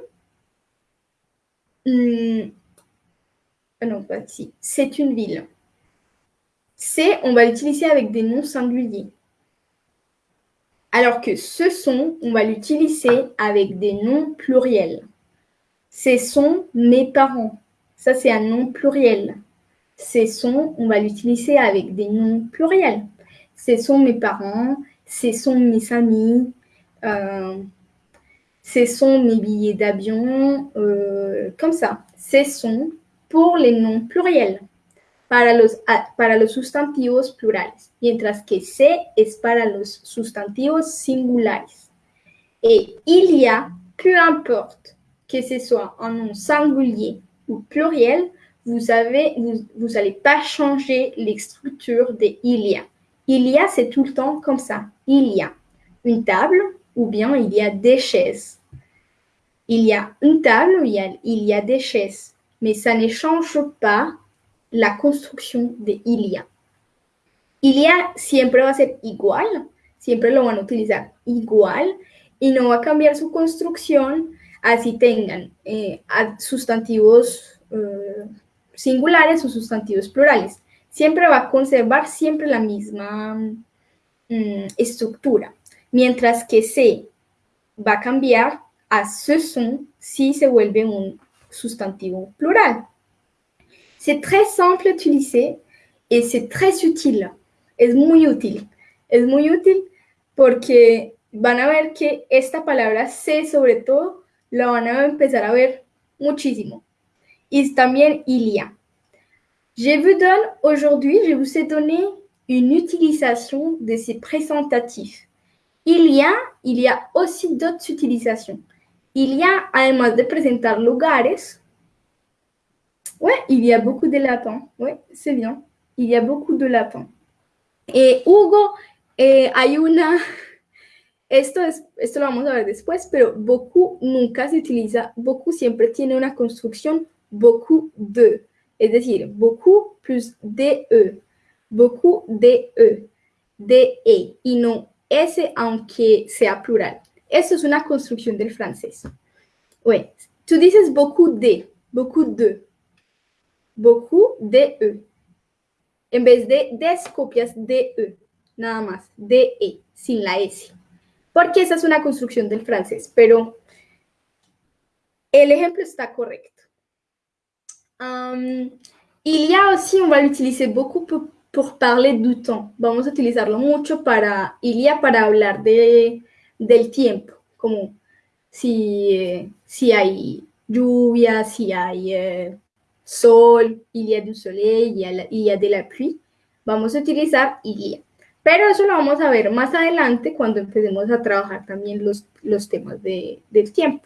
A: Hum, ah non, pas si. C'est une ville. C'est, on va l'utiliser avec des noms singuliers. Alors que ce sont, on va l'utiliser avec des noms pluriels. Ce sont mes parents. Ça, c'est un nom pluriel. Ce sont, on va l'utiliser avec des noms pluriels. Ce sont mes parents, ce sont mes amis, euh, ce sont mes billets d'avion, euh, comme ça. Ce sont pour les noms pluriels. Para los, para los sustantivos plurales, mientras que C es para los sustantivos singulares. Et il y a, peu importe que ce soit un nom singulier ou pluriel, vous avez, vous, n'allez pas changer les structures de il y a. Il y a, c'est tout le temps comme ça. Il y a une table ou bien il y a des chaises. Il y a une table, il y a, il y a des chaises, mais ça ne change pas la construction de il y a. Il y a siempre va a ser igual, siempre lo van a utilizar igual y no va a cambiar su construcción así tengan eh, sustantivos eh, singulares o sustantivos plurales. Siempre va a conservar siempre la misma mm, estructura, mientras que se va a cambiar a ce son si se vuelve un sustantivo plural. C'est très simple à utiliser et c'est très utile. Es muy útil. Es muy útil porque van a ver que esta palabra se sobre todo la van a empezar a ver muchísimo. Y también Ilia. Je vous donne aujourd'hui, je vous ai donné une utilisation de ces présentatifs. Il y a, il y a aussi d'autres utilisations. Il y a, además de presentar lugares, ouais, il y a beaucoup de lapins. Ouais, c'est bien. Il y a beaucoup de lapins. Et Hugo, eh, hay una, esto, es, esto lo vamos a ver después, pero beaucoup nunca se utiliza, beaucoup siempre tiene una construcción beaucoup de. Es decir, beaucoup plus de, beaucoup de, de, y no ese aunque sea plural. Eso es una construcción del francés. Oui, tú dices beaucoup de, beaucoup de, beaucoup de, e. En vez de des, copias de, e, nada más, de, e, sin la S. Porque esa es una construcción del francés, pero el ejemplo está correcto. Um, il y a aussi, on va l'utiliser beaucoup pour, parler du temps. Vamos a utilizarlo mucho para, il para hablar de, del tiempo, como si, si hay lluvia, si hay eh, sol, il y a du soleil, il y a, il y a de la pluie. Vamos a utilizar il y a. Pero eso lo vamos a ver más adelante cuando empecemos a trabajar también los, los temas de, del tiempo.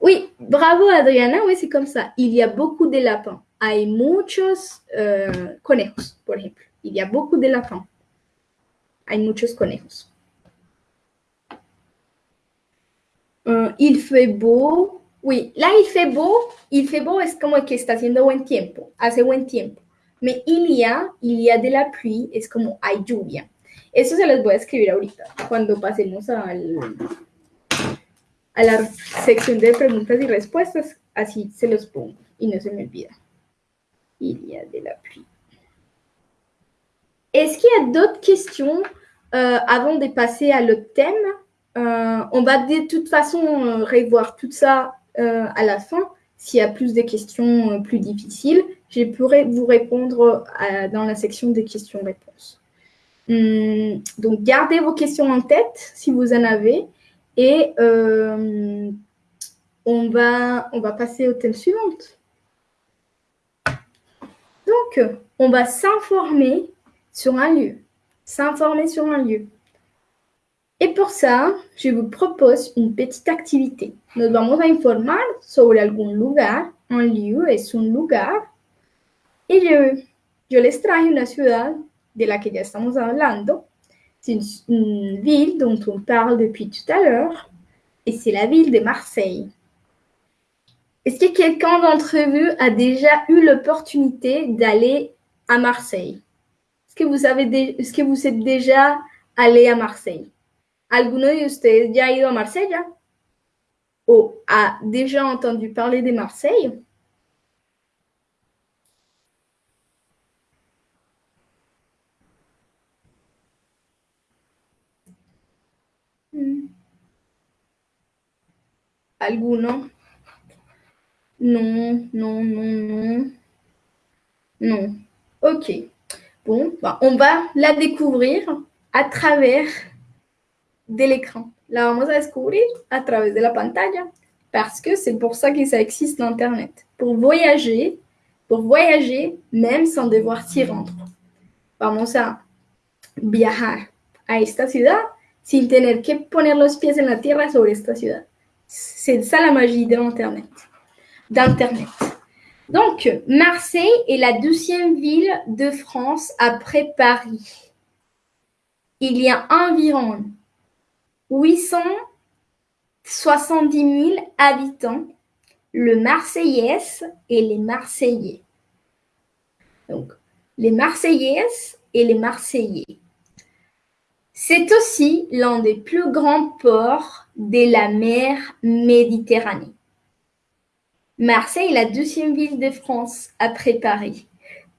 A: Oui, bravo Adriana, oui, c'est comme ça. Il y a beaucoup de lapins. Hay muchos uh, conejos, por ejemplo. Il y a beaucoup de lapins. Hay muchos conejos. Uh, il fait beau. Oui, là il fait beau. Il fait beau es como que está haciendo buen tiempo. Hace buen tiempo. Mais il y a, il y a de la pluie, es como hay lluvia. Eso se los voy a escribir ahorita, cuando pasemos al, a la sección de preguntas y respuestas, así se los pongo y no se me olvida. Il y a de la pluie. Est-ce qu'il y a d'autres questions euh, avant de passer à l'autre thème euh, On va de toute façon euh, revoir tout ça euh, à la fin. S'il y a plus de questions euh, plus difficiles, je pourrai vous répondre à, dans la section des questions-réponses. Hum, donc, gardez vos questions en tête si vous en avez. Et euh, on, va, on va passer au thème suivant. Donc, on va s'informer sur un lieu. S'informer sur un lieu. Et pour ça, je vous propose une petite activité. Nos vamos a informar sobre algún lugar. Un lieu es un lugar. Y yo, yo les traje una ciudad de la que ya estamos. C'est une, ville dont on parle depuis tout à l'heure, et c'est la ville de Marseille. Est-ce que quelqu'un d'entre vous a déjà eu l'opportunité d'aller à Marseille? Est-ce que est-ce que vous êtes déjà allé à Marseille? ¿Alguno de ustedes ya ha ido a Marsella? ¿O a déjà entendu parler de Marseille? ¿Alguno? Non, non, non, non. Non. Ok. Bon, bah, on va la découvrir à travers de l'écran. La vamos a descubrir à travers de la pantalla parce que c'est pour ça que ça existe l'Internet. Pour voyager, pour voyager même sans devoir s'y rendre. Vamos a viajar a esta ciudad sin tener que poner los pies en la tierra sobre esta ciudad. C'est ça la magie de l'Internet. D'Internet. Donc, Marseille est la douzième ville de France après Paris. Il y a environ 870 000 habitants, le Marseillais et les Marseillais. Donc, les Marseillaises et les Marseillais. C'est aussi l'un des plus grands ports de la mer Méditerranée. Marseille est la deuxième ville de France après Paris.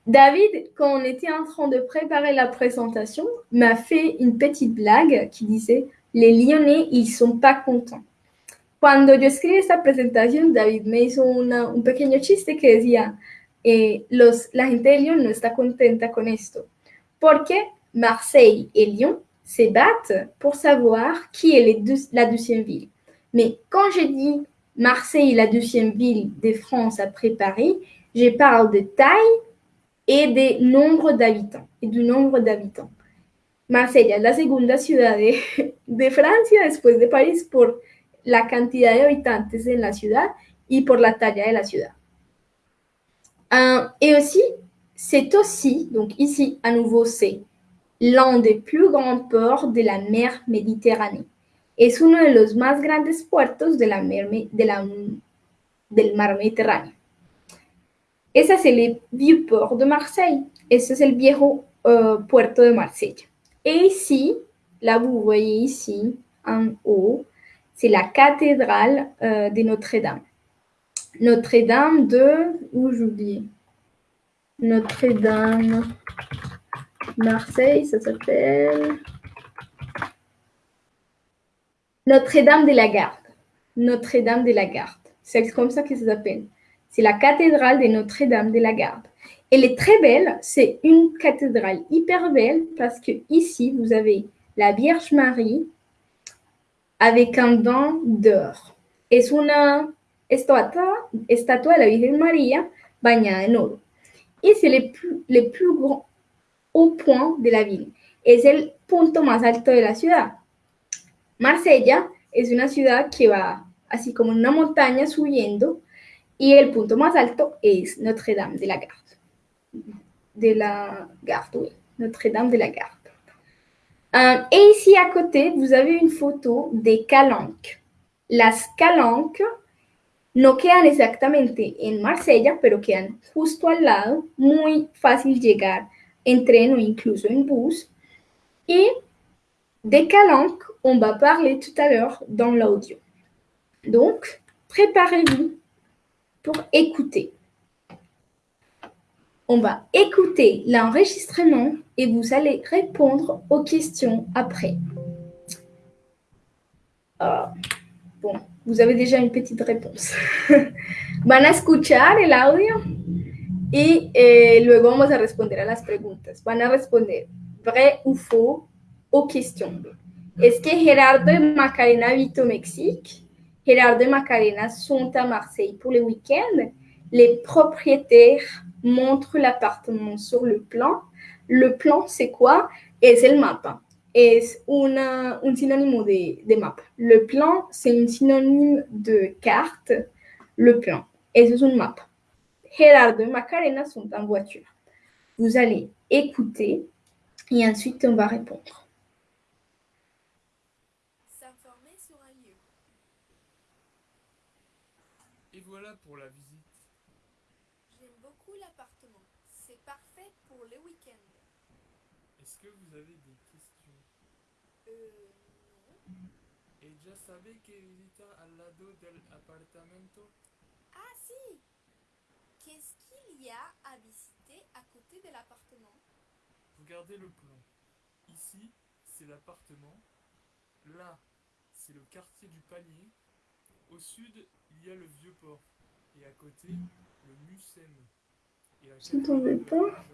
A: David, quand on était en train de préparer la présentation, m'a fait une petite blague qui disait Les Lyonnais, ils sont pas contents. Cuando yo escribí esta presentación, David me hizo un pequeño chiste que decía eh, los, la gente de Lyon no está contenta con esto, porque Marseille et Lyon se battent pour savoir qui est la deuxième ville? Mais quand je dis Marseille, la deuxième ville de France après Paris, je parle de taille. Et du nombre d'habitants. Marseille es la segunda ciudad de, de, Francia después de París por la cantidad de habitantes en la ciudad y por la talla de la ciudad. Euh, et aussi, c'est aussi, donc ici à nouveau c'est l'un des plus grands ports de la mer Méditerranée. Es uno de los más grandes puertos de la mer, de la, del mar Mediterráneo. Ese es el vieux port de Marseille. Ese es el viejo uh, puerto de Marsella. Et ici, là vous voyez ici, en haut, c'est la cathédrale euh, de Notre-Dame. Notre-Dame de... Où j'oublie? Notre-Dame... Marseille, ça s'appelle... Notre-Dame de la Garde. Notre-Dame de la Garde. C'est comme ça que ça s'appelle. C'est la cathédrale de Notre-Dame de la Garde. Elle est très belle. C'est une cathédrale hyper belle parce que ici, vous avez la Vierge Marie avec un dent d'or. Es una estatua, estatua de la Virgen María bañada en oro. Y c'est le plus, le grand haut point de la ville. Es el punto más alto de la ciudad. Marsella es una ciudad que va así como en una montaña subiendo y el punto más alto es Notre-Dame de la Garde. De la Garde, oui. Notre-Dame de la Garde. Euh, et ici à côté, vous avez une photo des calanques. Las calanques no quedan exactamente en Marsella, pero quedan justo al lado, muy fácil llegar en tren o incluso en bus. Et des calanques, on va parler tout à l'heure dans l'audio. Donc, préparez-vous pour écouter. On va écouter l'enregistrement et vous allez répondre aux questions après. Ah, bon, vous avez déjà une petite réponse. Van a escuchar el audio? Y eh, luego vamos a responder a las preguntas. Van a responder vrai ou faux aux questions. Est-ce que Gerardo et Macarena habitent au Mexique Gerardo et Macarena sont à Marseille pour le week-end. Les propriétaires montrent l'appartement sur le plan. Le plan, c'est quoi? Es el mapa. Es una, un sinónimo de, de mapa. Le plan, c'est un synonyme de carte. Le plan. Es un mapa. Gerardo et Macarena sont en voiture. Vous allez écouter et ensuite on va répondre.
B: S'informer sur un lieu.
C: Et voilà pour la visite.
B: J'aime beaucoup l'appartement. C'est parfait pour le week-end.
C: Est-ce que vous avez des questions
B: Euh, non.
C: Et ya sabe que visita al lado del apartamento?
B: Ah si Qu'est-ce qu'il y a à visiter à côté de l'appartement?
C: Regardez le plan. Ici, c'est l'appartement. Là, c'est le quartier du panier. Au sud, il y a le vieux port. Et à côté, le Mucem. Et la
A: Je pas?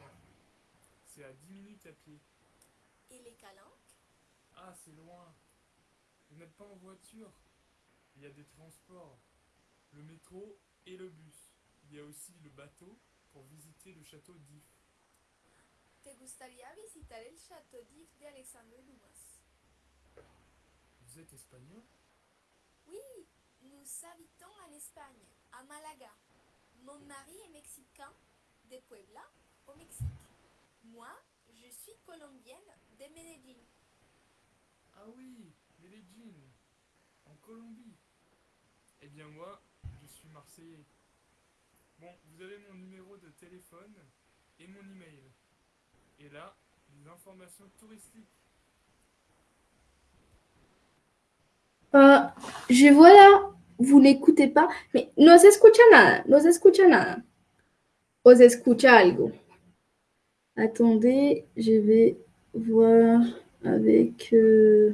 C: C'est à 10 minutes à pied.
B: Et les calanques?
C: Ah, c'est loin. Vous n'êtes pas en voiture. Il y a des transports. Le métro et le bus. Il y a aussi le bateau pour visiter le château d'If.
B: ¿Te gustaría visitar el Château d'If de Alexandre Dumas?
C: Vous êtes espagnol?
B: Oui, nous habitons en Espagne, à Malaga. Mon mari est mexicain, de Puebla, au Mexique. Moi, je suis colombienne de Medellín.
C: Ah oui, Medellín, en Colombie. Eh bien moi, je suis marseillais. Bon, vous avez mon numéro de téléphone et mon email. Et là, des informations touristiques.
A: Uh, je vois là, vous n'écoutez pas, mais no se escucha nada, no se escucha nada. O escucha algo. Attendez, je vais voir avec... euh,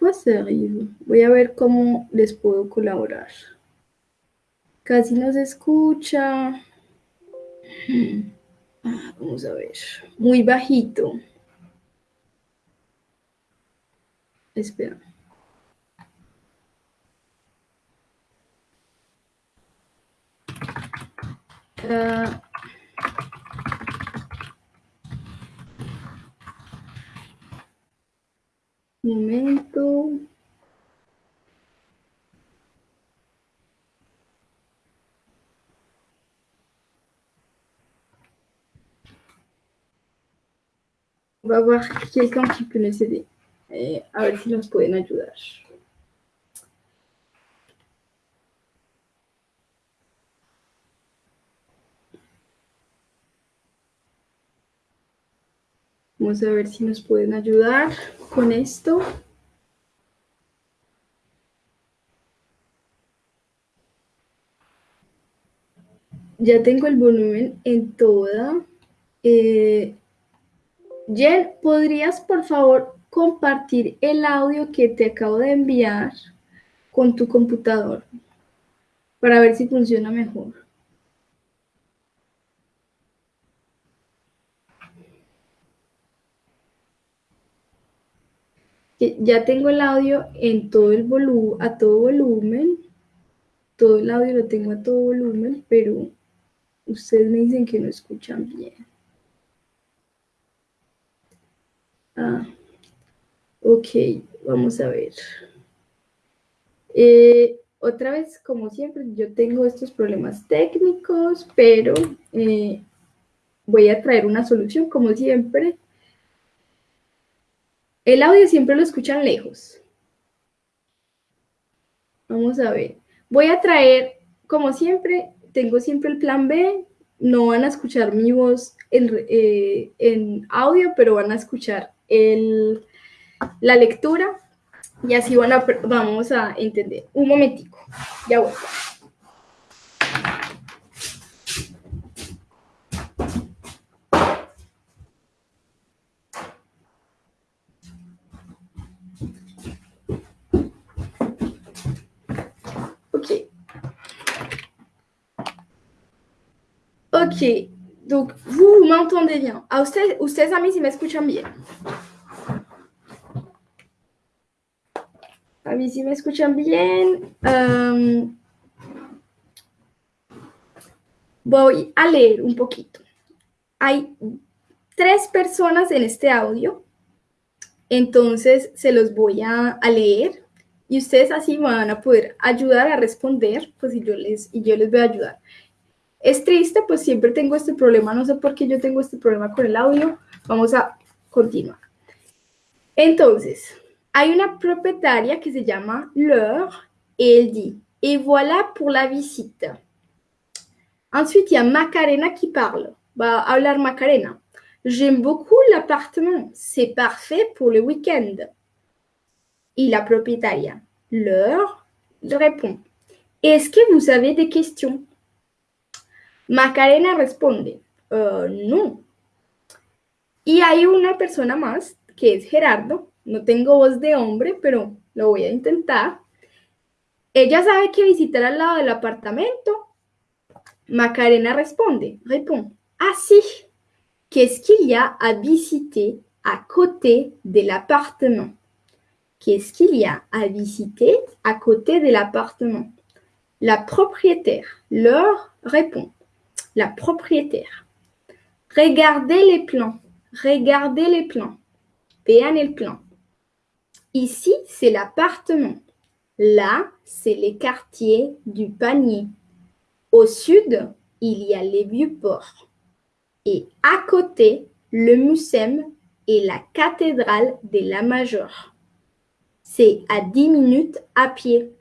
A: Ça arrive? Voy a ver cómo les puedo colaborar. Casi no se escucha. Hmm. Ah, Vamos a ver. Muy bajito. Espera. Ah, momento. On va voir quelqu'un qui peut nous aider. Et a ver si nos pueden ayudar. Vamos a ver si nos pueden ayudar con esto. Ya tengo el volumen en toda. Eh, Jen, ¿podrías por favor compartir el audio que te acabo de enviar con tu computador para ver si funciona mejor? Ya tengo el audio en todo el a todo volumen. Todo el audio lo tengo a todo volumen, pero ustedes me dicen que no escuchan bien. Ah, ok, vamos a ver. Eh, otra vez, como siempre, yo tengo estos problemas técnicos, pero eh, voy a traer una solución, como siempre. El audio siempre lo escuchan lejos. Vamos a ver. Voy a traer, como siempre, tengo siempre el plan B. No van a escuchar mi voz en, eh, en audio, pero van a escuchar el, la lectura y así van a, vamos a entender. Un momentico, ya vuelvo. Ok. Ok, donc vous, m'entendez bien. A ustedes, ustedes a mí si me escuchan bien. A mí sí me escuchan bien. Um, voy a leer un poquito. Hay tres personas en este audio, entonces se los voy a, a leer y ustedes así van a poder ayudar a responder, pues y yo les, y yo les voy a ayudar. Es triste, pues siempre tengo este problema, no sé por qué yo tengo este problema con el audio. Vamos a continuar. Entonces, hay una propietaria que se llama Laure et elle dit Et voilà pour la visite. Ensuite, il y a Macarena qui parle. Va hablar Macarena. J'aime beaucoup l'appartement. C'est parfait pour le week-end. Et la propriétaire, Laure, répond Est-ce que vous avez des questions? Macarena responde "Eh, No. Y hay una persona más que es Gerardo. No tengo voz de hombre, pero lo voy a intentar. Ella sabe que visitar al lado del apartamento. Macarena responde, répond, ah si, qu'est-ce qu'il y a à visiter à côté de l'appartement Qu'est-ce qu'il y a à visiter à côté de l'appartement La propriétaire leur répond, la propriétaire. Regardez les plans. Regardez les plans. Vean el plan. Ici, c'est l'appartement. Là, c'est les quartiers du panier. Au sud, il y a les vieux ports. Et à côté, le Mucem et la cathédrale de la Major. C'est à 10 minutes à pied.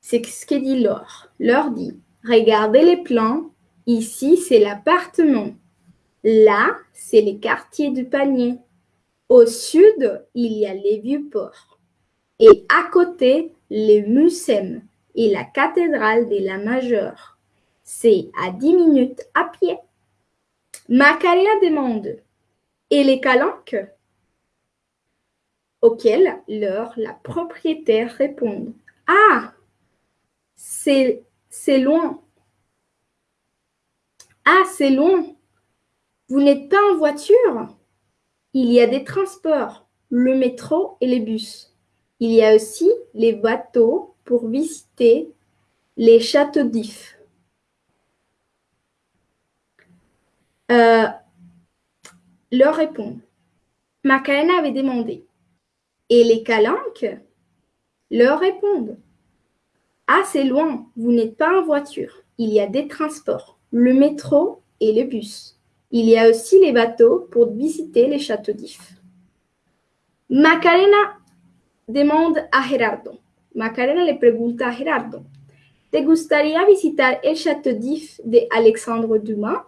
A: C'est ce que dit Laure. Laure dit Regardez les plans. Ici, c'est l'appartement. Là, c'est les quartiers du panier. Au sud, il y a les vieux ports. Et à côté, le Mucem et la cathédrale de la Majeure. C'est à 10 minutes à pied. Macarena demande Et les calanques? Auquel leur la propriétaire répond Ah C'est c'est loin. Ah, c'est loin. Vous n'êtes pas en voiture? Il y a des transports, le métro et les bus. Il y a aussi les bateaux pour visiter les châteaux d'If. Euh, leur répond. Macarena avait demandé. Et les calanques leur répondent. C'est loin, vous n'êtes pas en voiture. Il y a des transports, le métro et le bus. Il y a aussi les bateaux pour visiter les châteaux d'If. Macarena demande a Gerardo. Macarena le pregunta a Gerardo. ¿Te gustaría visitar el château d'If de Alexandre Dumas?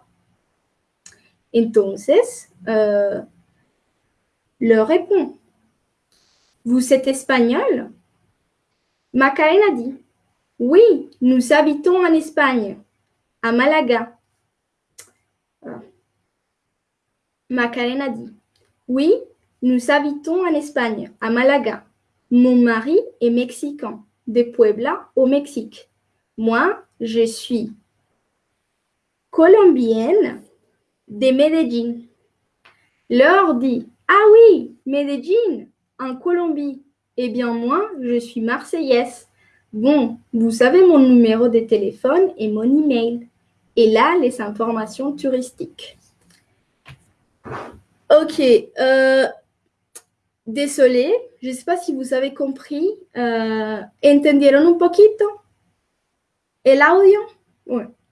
A: Entonces, euh, le répond. Vous êtes espagnol? Macarena dit. Oui, nous habitons en Espagne, à Malaga. Macarena dit. Oui, nous habitons en Espagne, à Malaga. Mon mari est mexicain, de Puebla au Mexique. Moi, je suis colombienne de Medellín. Leur dit Ah oui, Medellín, en Colombie. Eh bien, moi, je suis marseillaise. Bon, vous savez mon numéro de téléphone et mon email. Et là, les informations touristiques. Ok. Euh, désolé, je ne sais pas si vous avez compris. Euh, ¿Entendieron un poquito? El audio?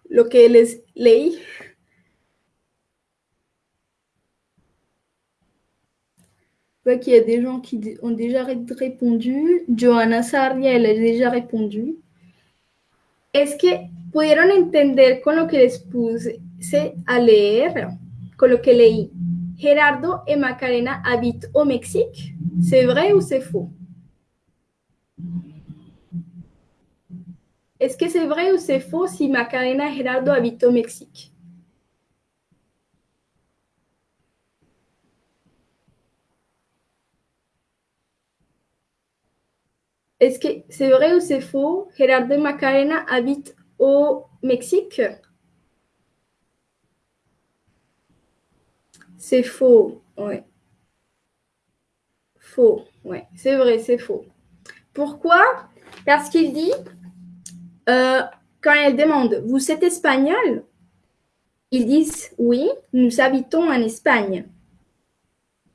A: Lo que les leí. Vois qu'il y a des gens qui ont déjà répondu. Johanna Sarria, elle a déjà répondu. Es que pudieron entender con lo que les puse a leer, con lo que leí? Gerardo et Macarena habitent au Mexique. C'est vrai ou c'est faux? Est-ce que c'est vrai ou c'est faux si Macarena et Gerardo habitent au Mexique? Est-ce que c'est vrai ou c'est faux? Gerardo Macarena habitent au Mexique? C'est faux, ouais. Faux, ouais. C'est vrai, c'est faux. Pourquoi? Parce qu'il dit, euh, quand elle demande, vous êtes espagnol? Ils disent, oui, nous habitons en Espagne.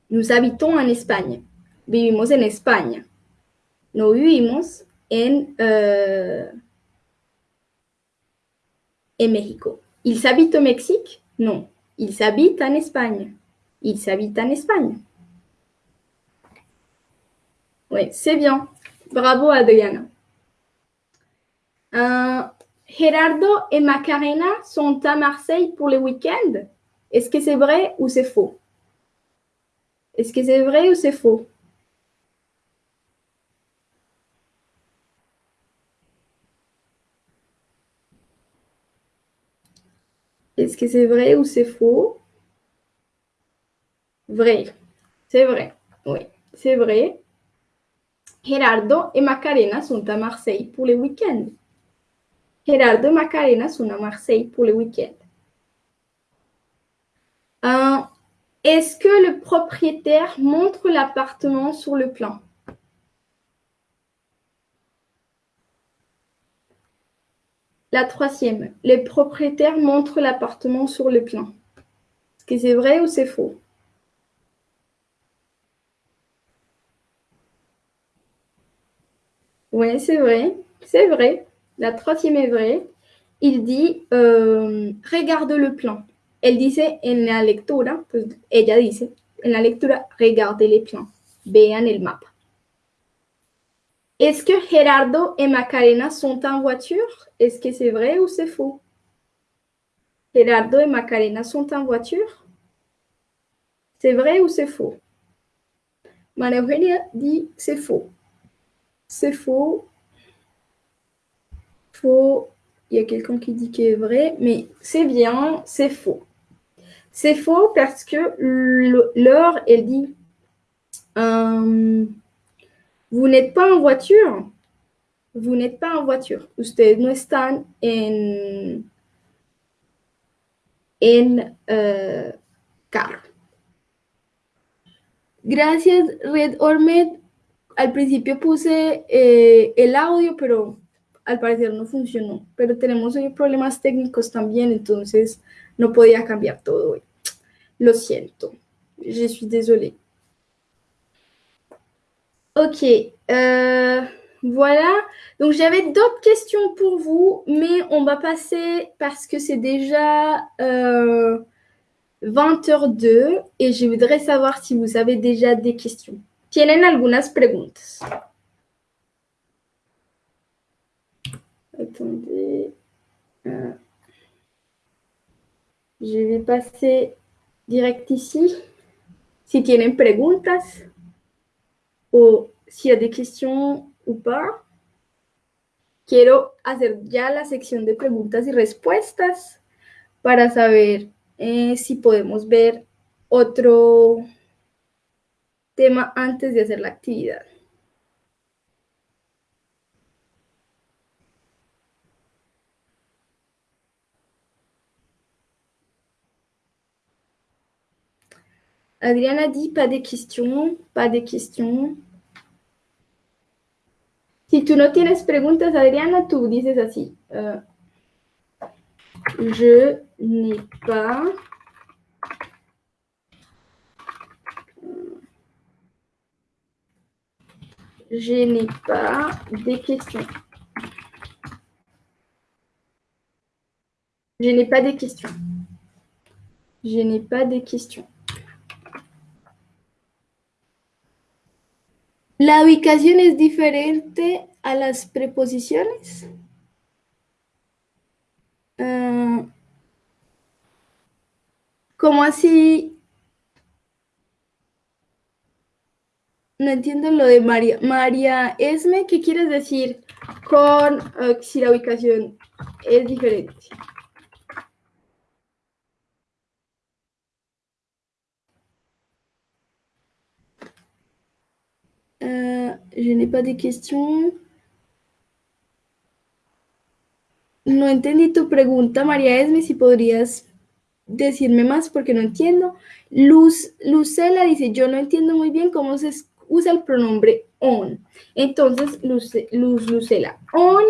A: Nous habitons en Espagne. Vivimos en Espagne. No vivimos en, euh, en México. Ils habitent au Mexique? Non. Ils habitent en Espagne. Ils habitent en Espagne. Oui, c'est bien. Bravo, Adriana. Euh, Gerardo et Macarena sont à Marseille pour le week-end? Est-ce que c'est vrai ou c'est faux? Est-ce que c'est vrai ou c'est faux? Est-ce que c'est vrai ou c'est faux? Vrai. C'est vrai. Oui, c'est vrai. Gerardo et Macarena sont à Marseille pour le week-end. Gerardo et Macarena sont à Marseille pour le week-end. Euh, Est-ce que le propriétaire montre l'appartement sur le plan? La troisième, les propriétaires montrent l'appartement sur le plan. Est-ce que c'est vrai ou c'est faux? Oui, c'est vrai. C'est vrai. La troisième est vraie. Il dit, euh, regarde le plan. Elle disait en la lectura, pues ella dice, en la lectura, regarde les plans. Vean el mapa. Est-ce que Gerardo et Macarena sont en voiture? Est-ce que c'est vrai ou c'est faux? Gerardo et Macarena sont en voiture? C'est vrai ou c'est faux? Maria dit c'est faux. C'est faux. Faux. Il y a quelqu'un qui dit qu'il est vrai, mais c'est bien, c'est faux. C'est faux parce que l'heure, elle dit euh, Vous n'êtes pas en voiture. Vous n'êtes pas en voiture. Ustedes no están en, en uh, carro. Gracias, Red Ormed. Al principio puse eh, el audio, pero al parecer no funcionó. Pero tenemos hoy problemas técnicos también, entonces no podía cambiar todo hoy. Lo siento. Je suis désolée. Ok. Euh, voilà. Donc, j'avais d'autres questions pour vous, mais on va passer parce que c'est déjà euh, 20h02 et je voudrais savoir si vous avez déjà des questions. ¿Tienen algunas preguntas? Attendez. Euh, je vais passer direct ici. Si tienen preguntas o s'il y a des questions ou pas. Quiero hacer ya la sección de preguntas y respuestas para saber eh, si podemos ver otro tema antes de hacer la actividad. Adriana dit pas de questions, pas de questions. Si tú no tienes preguntas, Adriana, tú dices así. Je n'ai pas je n'ai pas des questions. Je n'ai pas des questions. Je n'ai pas des questions. ¿La ubicación es diferente a las preposiciones? Uh, ¿Cómo así? No entiendo lo de María. María Esme, ¿qué quieres decir con uh, si la ubicación es diferente? Je n'ai pas de. No entendí tu pregunta, María Esme, si podrías decirme más porque no entiendo. Luz, Lucela dice, yo no entiendo muy bien cómo se usa el pronombre on. Entonces, Luz, Luz Lucela, on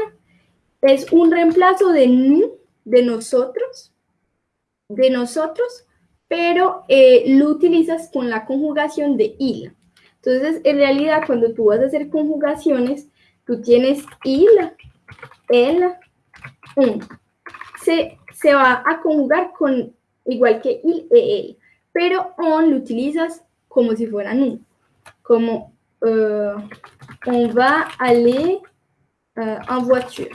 A: es un reemplazo de nu, de nosotros, de nosotros, pero eh, lo utilizas con la conjugación de il. Entonces, en realidad, cuando tú vas a hacer conjugaciones, tú tienes il, el, un. Se, se va a conjugar con igual que il e el, pero on lo utilizas como si fuera nu, como euh, on va aller euh, en voiture.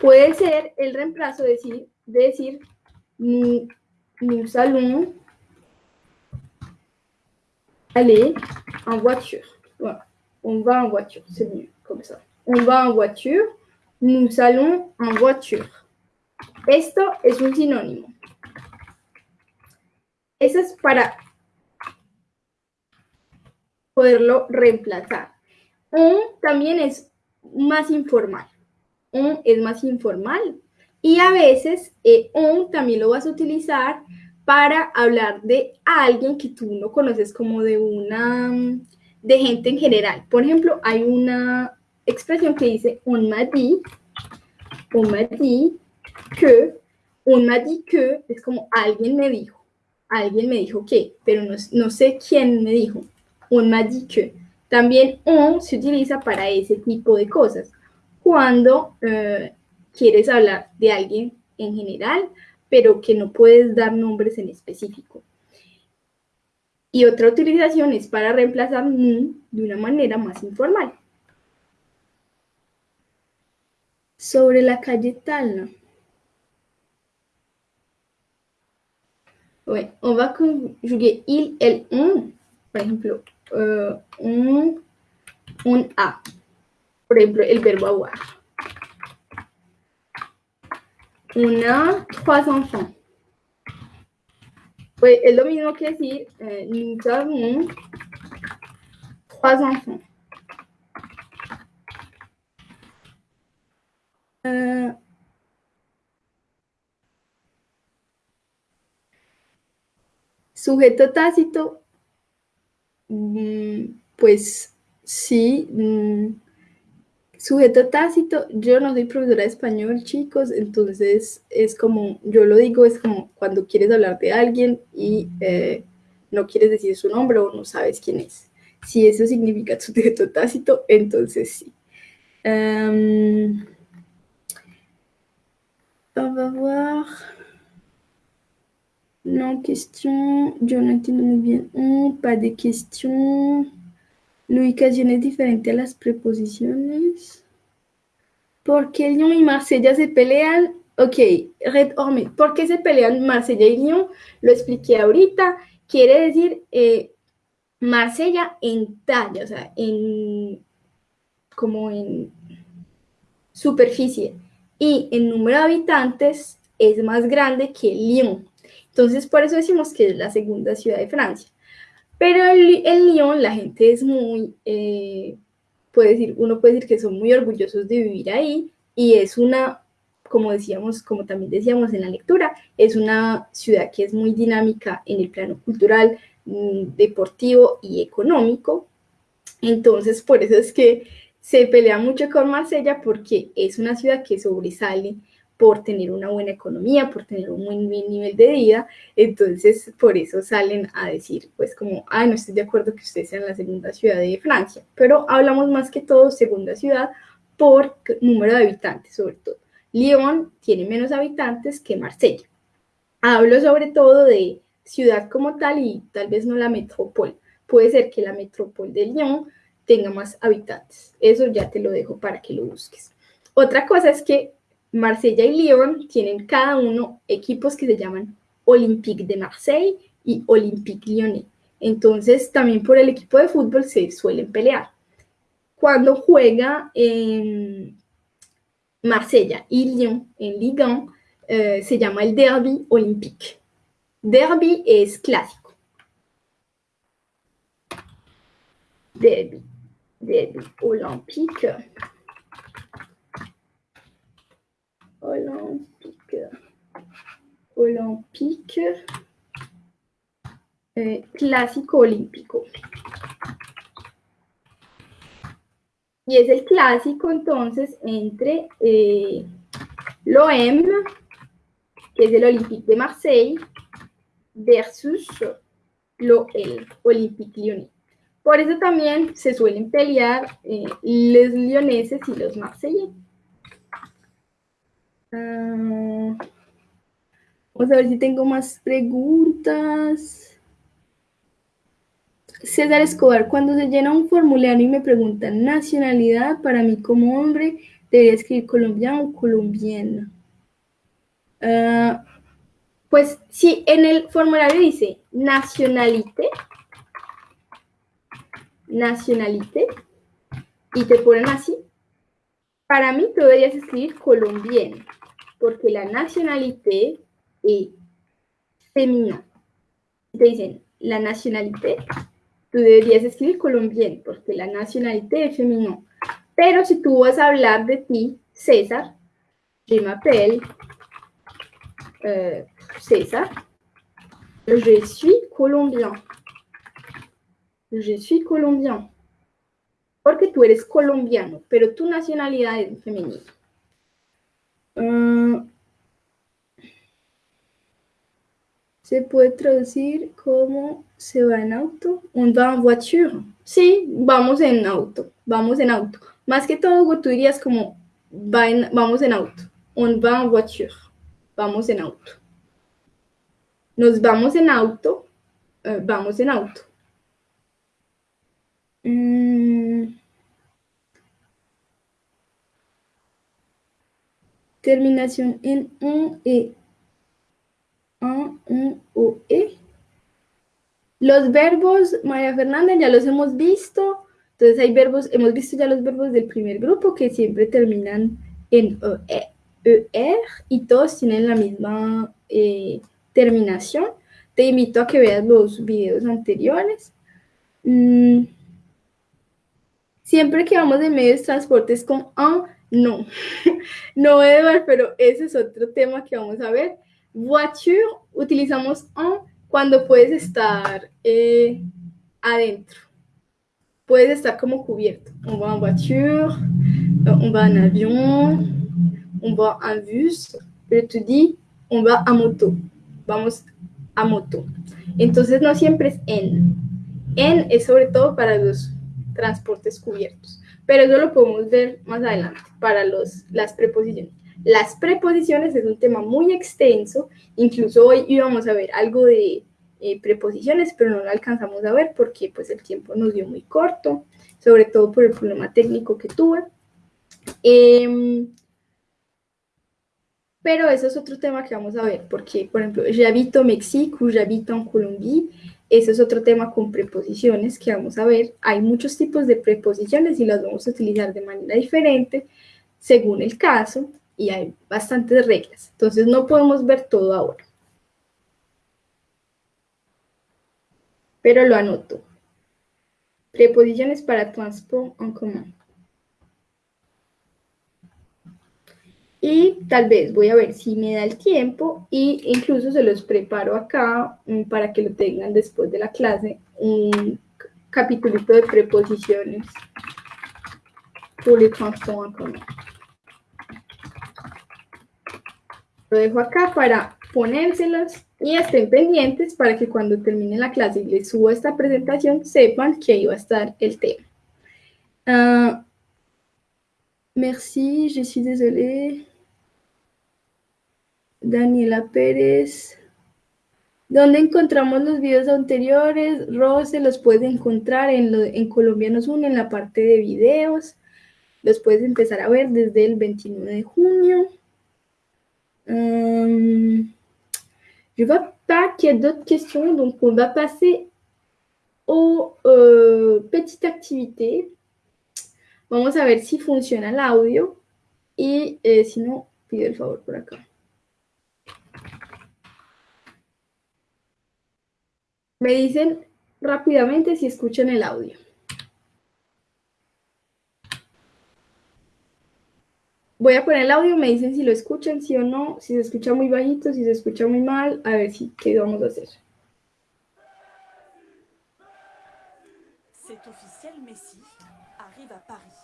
A: Puede ser el reemplazo de decir, de decir nous allons aller en voiture. Voilà. On va en voiture, c'est mieux comme ça. On va en voiture, nous allons en voiture. Esto es un sinónimo. Eso es para poderlo reemplazar. Un también es más informal. Un es más informal. Y a veces eh, un también lo vas a utilizar para hablar de alguien que tú no conoces como de una, de gente en general. Por ejemplo, hay una expresión que dice un madi. on m'a dit que, on m'a dit que, es como alguien me dijo, alguien me dijo que, pero no, no sé quién me dijo, on m'a dit que. También on se utiliza para ese tipo de cosas. Cuando eh, quieres hablar de alguien en general, pero que no puedes dar nombres en específico. Y otra utilización es para reemplazar de una manera más informal. Sobre la calle Talna. Ouais, on va conjuguer il, elle, on. Por ejemplo, uh, un, un a. Por ejemplo, el verbo avoir. On a trois enfants. Pues es lo mismo que decir, eh, nous avons trois enfants. Uh, sujeto tácito, mm, pues sí, mm, sujeto tácito, yo no soy profesora de español, chicos, entonces es como, yo lo digo, es como cuando quieres hablar de alguien y eh, no quieres decir su nombre o no sabes quién es. Si eso significa sujeto tácito, entonces sí. Um, On va. Non, question. Yo no entiendo muy bien. Oh, pas de question. La ubicación es diferente a las preposiciones. ¿Por qué Lyon y Marsella se pelean? Ok, Red Orme. ¿Por qué se pelean Marsella y Lyon? Lo expliqué ahorita. Quiere decir eh, Marsella en talla, o sea, en como en superficie y el número de habitantes es más grande que Lyon. Entonces, por eso decimos que es la segunda ciudad de Francia. Pero en, Lyon la gente es muy, eh, puede decir, uno puede decir que son muy orgullosos de vivir ahí y es una, como decíamos, como también decíamos en la lectura, es una ciudad que es muy dinámica en el plano cultural, mm, deportivo y económico. Entonces, por eso es que se pelea mucho con Marsella porque es una ciudad que sobresale por tener una buena economía, por tener un buen nivel de vida, entonces por eso salen a decir, pues como, ah, no estoy de acuerdo que ustedes sean la segunda ciudad de Francia, pero hablamos más que todo segunda ciudad por número de habitantes, sobre todo. Lyon tiene menos habitantes que Marsella. Hablo sobre todo de ciudad como tal y tal vez no la metrópoli. Puede ser que la metrópoli de Lyon tenga más habitantes. Eso ya te lo dejo para que lo busques. Otra cosa es que Marsella y Lyon tienen cada uno equipos que se llaman Olympique de Marseille y Olympique Lyonnais. Entonces, también por el equipo de fútbol se suelen pelear. Cuando juega en Marsella y Lyon en Ligue 1, eh, se llama el Derby Olympique. Derby es clásico. Derby des olympiques. Olympique. Olympique. Eh, clásico olímpico. Y es el clásico entonces entre eh, l'OM, que es el Olympique de Marseille, versus l'OL, Olympique Lyonnais. Por eso también se suelen pelear eh, los leoneses y los marseillais. Vamos a ver si tengo más preguntas. César Escobar, cuando se llena un formulario y me preguntan nacionalidad, para mí como hombre, debería escribir colombiano o colombiana. Ah, pues si en el formulario dice nacionalité, nacionalité y te ponen así, para mí tú deberías escribir colombiano, porque la nacionalité es femenina. Si te dicen la nacionalité, tú deberías escribir colombiano, porque la nacionalité es femenino. Pero si tú vas a hablar de ti, César, je m'appelle euh, César, je suis colombien. Je suis colombien. Porque tú eres colombiano, pero tu nacionalidad es femenina. Uh, se puede traducir como se va en auto. On va en voiture. Sí, vamos en auto. Vamos en auto. Más que todo, tú dirías como va en, vamos en auto. On va en voiture. Vamos en auto. Nos vamos en auto. Uh, vamos en auto. Mm. Terminación en un e. Un, un o e. Los verbos, María Fernanda, ya los hemos visto. Entonces hay verbos, hemos visto ya los verbos del primer grupo que siempre terminan en e, ER y todos tienen la misma eh, terminación. Te invito a que veas los videos anteriores. Mm. Siempre que vamos de medios de transporte es con un, no. no, Edward, pero ese es otro tema que vamos a ver. Voiture, utilizamos un cuando puedes estar eh, adentro. Puedes estar como cubierto. On va en voiture, on va en avión, on va en bus, pero tú on va a moto. Vamos a moto. Entonces no siempre es en. En es sobre todo para los transportes cubiertos. Pero eso lo podemos ver más adelante para los, las preposiciones. Las preposiciones es un tema muy extenso, incluso hoy íbamos a ver algo de eh, preposiciones, pero no lo alcanzamos a ver porque pues el tiempo nos dio muy corto, sobre todo por el problema técnico que tuve. Eh, pero eso es otro tema que vamos a ver, porque, por ejemplo, j'habito México, j'habito en Colombie, ese es otro tema con preposiciones que vamos a ver. Hay muchos tipos de preposiciones y las vamos a utilizar de manera diferente según el caso y hay bastantes reglas. Entonces no podemos ver todo ahora. Pero lo anoto. Preposiciones para transport en común. Y tal vez voy a ver si me da el tiempo y incluso se los preparo acá mm, para que lo tengan después de la clase, un capítulito de preposiciones pour les Lo dejo acá para ponérselos y estén pendientes para que cuando termine la clase y les suba esta presentación sepan que ahí va a estar el tema. Uh, merci, je suis désolée. Daniela Pérez. ¿Dónde encontramos los videos anteriores? Rose los puede encontrar en, lo, en Colombianos 1 en la parte de videos. Los puedes empezar a ver desde el 29 de junio. Je vois pas qu'il y a d'autres questions, donc on va passer aux euh, petites activités. Vamos a ver si funciona el audio y eh, si no, pido el favor por acá. Me dicen rápidamente si escuchan el audio. Voy a poner el audio, me dicen si lo escuchan, sí o no, si se escucha muy bajito, si se escucha muy mal, a ver si qué vamos a hacer.
D: C'est officiel, Messi arrive à Paris.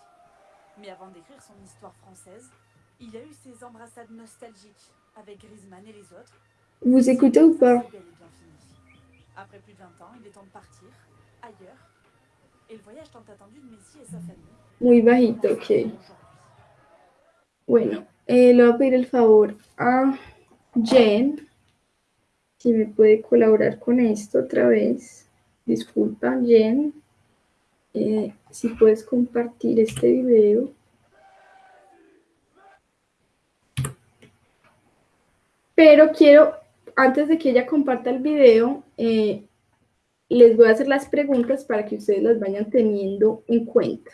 D: Mais avant d'écrire son histoire française, il a eu ses embrassades nostalgiques avec Griezmann et les autres.
A: Vous écoutez ou pas
D: C'est bel et bien fini. Après plus de 20 ans, il est temps de partir, ailleurs. Et le voyage tant attendu de Messi et sa famille.
A: Muy bajito, ok. Bueno, eh, le voy a pedir el favor a Jen, si me puede colaborar con esto otra vez. Disculpa, Jen, eh, si puedes compartir este video. Pero quiero, antes de que ella comparta el video, eh, les voy a hacer las preguntas para que ustedes las vayan teniendo en cuenta.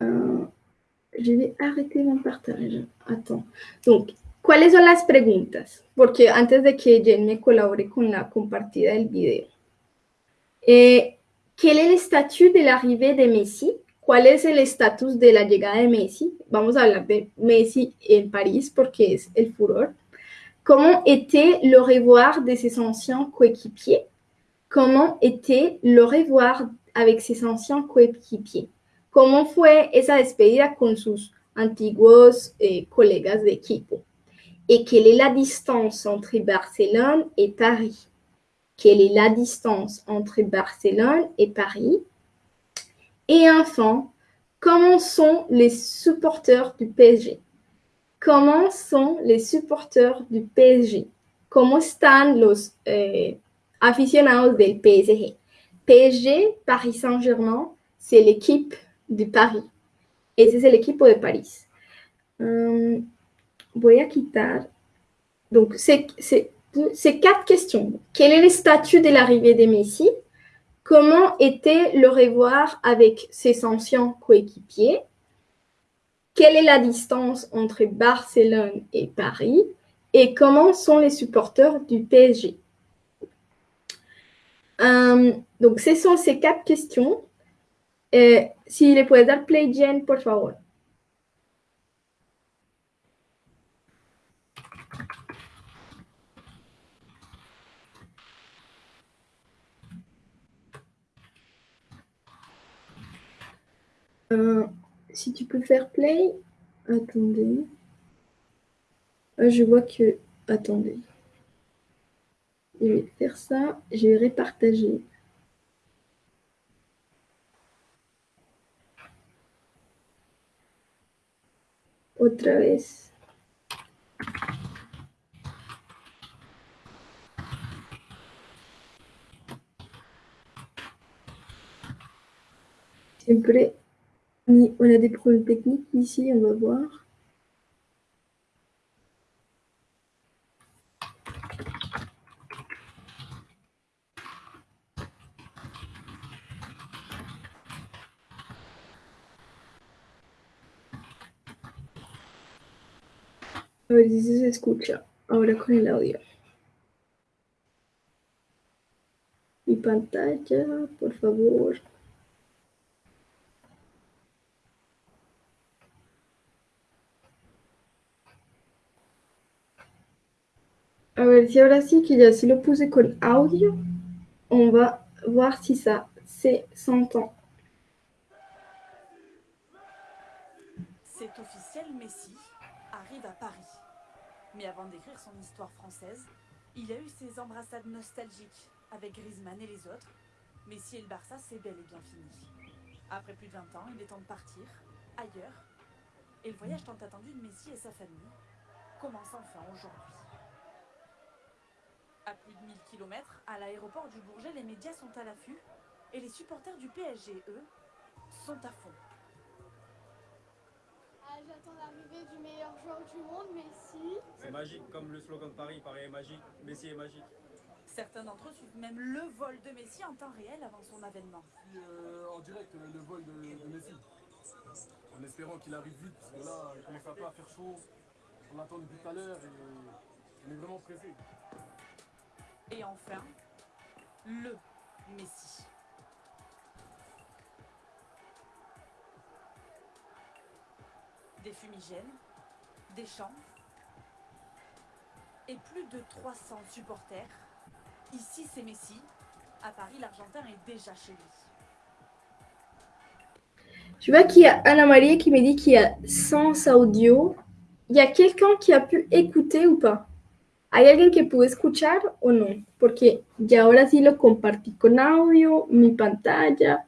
A: Euh, je vais arrêter mon partage. Attends. Donc, ¿cuáles son las preguntas? Porque antes de que Jen me colabore con la compartida del video. Eh, ¿Quel est le statut de l'arrivée de Messi? ¿Cuál es el estatus de la llegada de Messi? Vamos a hablar de Messi en París porque es el furor. Comment était le revoir de ses anciens coéquipiers? Comment était le revoir avec ses anciens coéquipiers? ¿Cómo fue esa despedida con sus antiguos eh, colegas de equipo? Et quelle est la distance entre Barcelone et Paris Quelle est la distance entre Barcelone et Paris Et enfin, comment sont les supporters du PSG Comment sont les supporters du PSG ¿Cómo están los eh, aficionados del PSG PSG, Paris Saint-Germain, c'est l'équipe de Paris. Ese es el equipo de París. Hum, voy quitar. Donc, c'est quatre questions. Quel est le statut de l'arrivée de Messi? Comment était le revoir avec ses anciens coéquipiers? Quelle est la distance entre Barcelone et Paris? Et comment sont les supporters du PSG Hum, Donc, ce sont ces quatre questions. Eh, si le puedes dar play, Jen, por favor. Euh, si tu peux faire play, attendez. Euh, je vois que, attendez. Je vais faire ça, je vais repartager. Otra vez. On a des problèmes techniques ici, on va voir. A ver si se escucha ahora con el audio. Mi pantalla, por favor. A ver si ahora sí que ya sí lo puse con audio. On va voir si ça s'entend.
D: C'est officiel, Messi arrive à Paris. Mais avant d'écrire son histoire française, il a eu ses embrassades nostalgiques avec Griezmann et les autres. Messi et le Barça, c'est bel et bien fini. Après plus de 20 ans, il est temps de partir, ailleurs. Et le voyage tant attendu de Messi et sa famille commence enfin aujourd'hui. À plus de 1000 km, à l'aéroport du Bourget, les médias sont à l'affût et les supporters du PSG, eux, sont à fond.
E: Ah, J'attends l'arrivée du meilleur joueur du monde, Messi.
F: C'est magique, comme le slogan de Paris, Paris est magique, Messi est magique.
D: Certains d'entre eux suivent même le vol de Messi en temps réel avant son avènement.
G: Euh, en direct le vol de, de Messi. En espérant qu'il arrive vite, parce que là, il commence un peu à faire chaud. On l'attend depuis tout à l'heure et on est vraiment pressé.
D: Et enfin, le Messi. Des fumigènes, des chants et plus de 300 supporters. Ici, c'est Messi. À Paris, l'Argentin est déjà chez lui.
A: Tu vois qu'il y a Anna Marie qui me dit qu'il y a 100 audio. Il y a quelqu'un qui a pu écouter ou pas? ¿Hay alguien que pudo escuchar o no? Porque ya ahora sí lo compartí con audio, mi pantalla.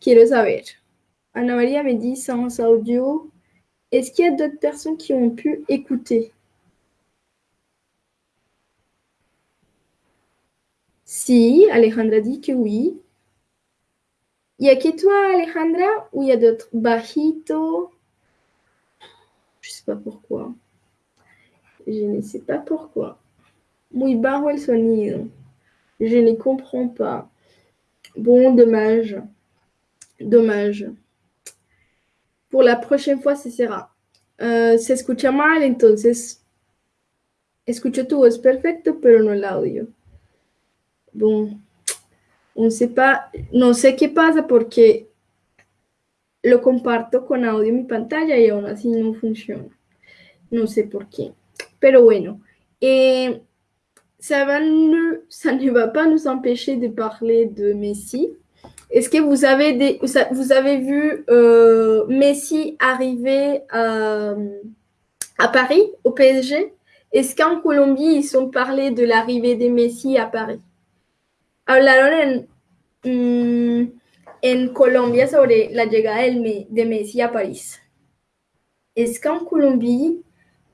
A: Quiero saber. Ana María me dit sans audio. Est-ce qu'il y a d'autres personnes qui ont pu écouter? Si, Alejandra dit que oui. Y a que toi, Alejandra, ou il y a d'autres Bajito. Je sais pas pourquoi. Je ne sais pas pourquoi. Muy bajo el sonido. Je ne comprends pas. Bon, dommage. Dommage. Pour la prochaine fois, ce sera. Uh, se escucha mal, entonces escucho tu voz perfecto, pero no el audio. Bon, on sait pas, no sé qué pasa porque lo comparto con audio en mi pantalla y aún así no funciona. No sé por qué. Pero bueno, Et ça, ne, va pas nous empêcher de parler de Messi. Est-ce que vous avez, vu euh, Messi arriver à, Paris, au PSG Est-ce qu'en Colombie, ils ont parlé de l'arrivée de Messi à Paris? Hablaron en, mm, en Colombia sobre la llegada de Messi à Paris. Est-ce qu'en Colombie,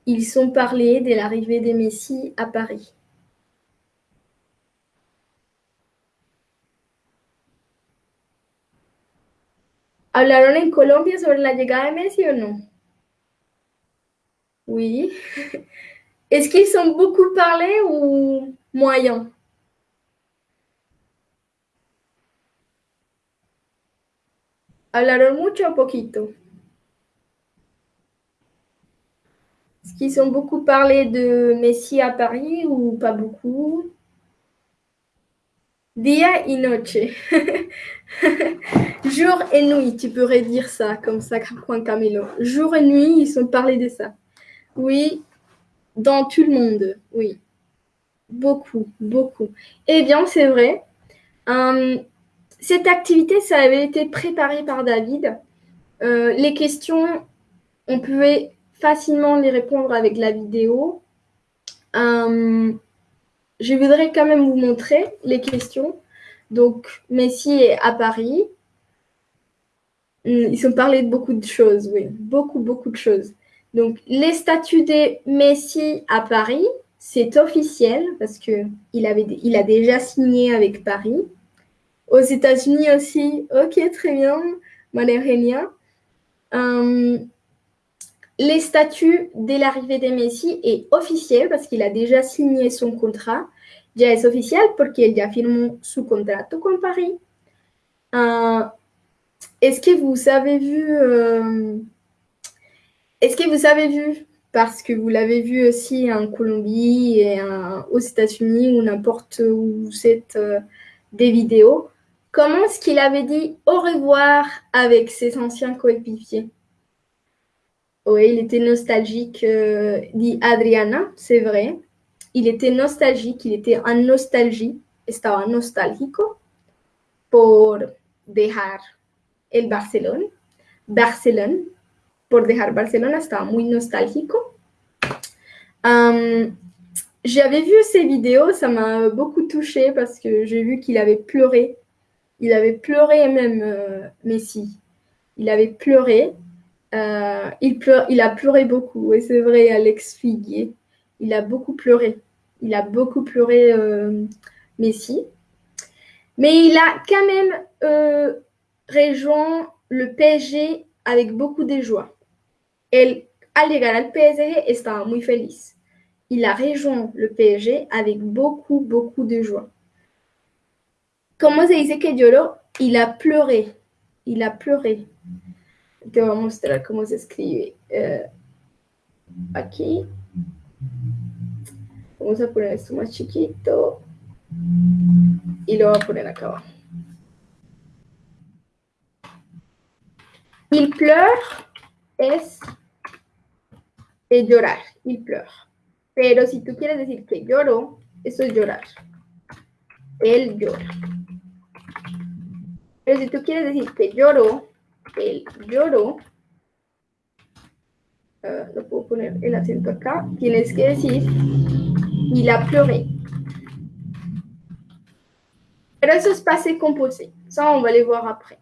A: ils ont parlé de l'arrivée de Messi à Paris? ¿Hablaron en Colombia sobre la llegada de Messi o no? Oui. Est-ce qu'ils ont beaucoup parlé ou moyen? ¿Hablaron mucho o poquito? Est-ce qu'ils ont beaucoup parlé de Messi à Paris ou pas beaucoup Dia y noche. Jour et nuit, tu pourrais dire ça, comme ça, Juan Camilo. Jour et nuit, ils ont parlé de ça. Oui, dans tout le monde, oui. Beaucoup, beaucoup. Eh bien, c'est vrai. Euh, cette activité, ça avait été préparé par David. Euh, les questions, on pouvait facilement les répondre avec la vidéo. Euh, je voudrais quand même vous montrer les questions. Donc, Messi est à Paris. Ils ont parlé de beaucoup de choses, oui, beaucoup, beaucoup de choses. Donc, les statuts de Messi à Paris, c'est officiel parce qu'il il a déjà signé avec Paris. Aux États-Unis aussi, ok, très bien, Maria euh, les statuts dès l'arrivée de Messi est officiel parce qu'il a déjà signé son contrat. Ya es oficial porque él ya firmó su contrato con Paris. Euh, est-ce que vous avez vu euh, Est-ce que vous avez vu parce que vous l'avez vu aussi en Colombie et aux États-Unis ou n'importe où vous êtes euh, des vidéos. Comment est-ce qu'il avait dit au revoir avec ses anciens coéquipiers? Oui, il était nostalgique, euh, dit Adriana, c'est vrai. Il était nostalgique, il était en nostalgie, estaba nostálgico por dejar el Barcelone. Barcelone, por dejar Barcelona, estaba muy nostálgico. J'avais vu ces vidéos, ça m'a beaucoup touché parce que j'ai vu qu'il avait pleuré. Il avait pleuré même, euh, Messi. Il avait pleuré euh, il, pleure, il a pleuré beaucoup, et c'est vrai, Alex Figuier. Il a beaucoup pleuré. Il a beaucoup pleuré, euh, Messi. Mais il a quand même euh, rejoint le PSG avec beaucoup de joie. El, al llegar al PSG, estaba muy feliz. Il a rejoint le PSG avec beaucoup, beaucoup de joie. Comment se dice? Il a pleuré. Il a pleuré. Te voy a mostrar cómo se escribe eh, aquí. Vamos a poner esto más chiquito y lo voy a poner acá abajo. Il pleure es llorar, il pleure. Pero si tú quieres decir que lloro, eso es llorar. Él llora. Pero si tú quieres decir que lloro, lloro, euh, lo puedo poner el acento acá, tienes que decir, il a pleuré. Pero eso es passé composé. Ça, on va les voir après.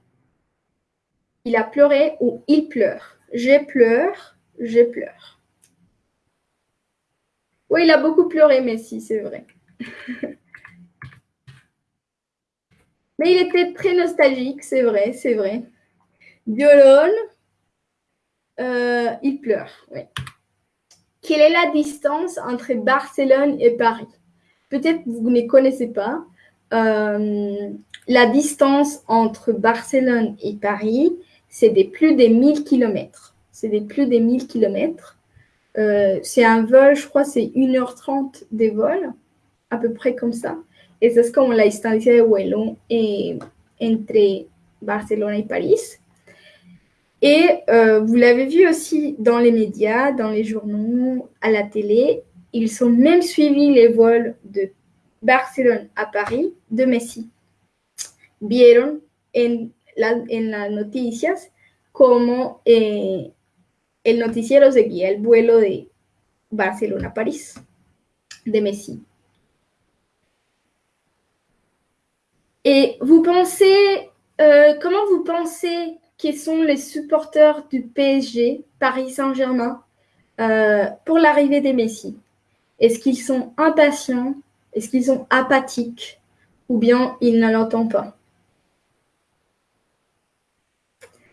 A: Il a pleuré ou il pleure. Je pleure, je pleure. Oui, il a beaucoup pleuré, Messi, c'est vrai. Mais il était très nostalgique, c'est vrai, c'est vrai. Violon, euh, il pleure. Quelle est la distance entre Barcelone et Paris? Peut-être vous ne connaissez pas. Euh, la distance entre Barcelone et Paris, c'est des plus de 1000 km. C'est des plus de 1000 km. C'est un vol, je crois, c'est 1h30 des vols, à peu près comme ça. Et c'est comme la distance de vuelo entre Barcelone et Paris. Et euh, vous l'avez vu aussi dans les médias, dans les journaux, à la télé, ils ont même suivi les vols de Barcelone a Paris de Messi. Vieron en, la, en las noticias como eh, el noticiero seguía el vuelo de Barcelona a París de Messi. Et vous pensez, euh, comment vous pensez qu'ils sont les supporters du PSG, Paris Saint-Germain, euh, pour l'arrivée des Messi Est-ce qu'ils sont impatients? Est-ce qu'ils sont apathiques? Ou bien ils ne l'entendent pas?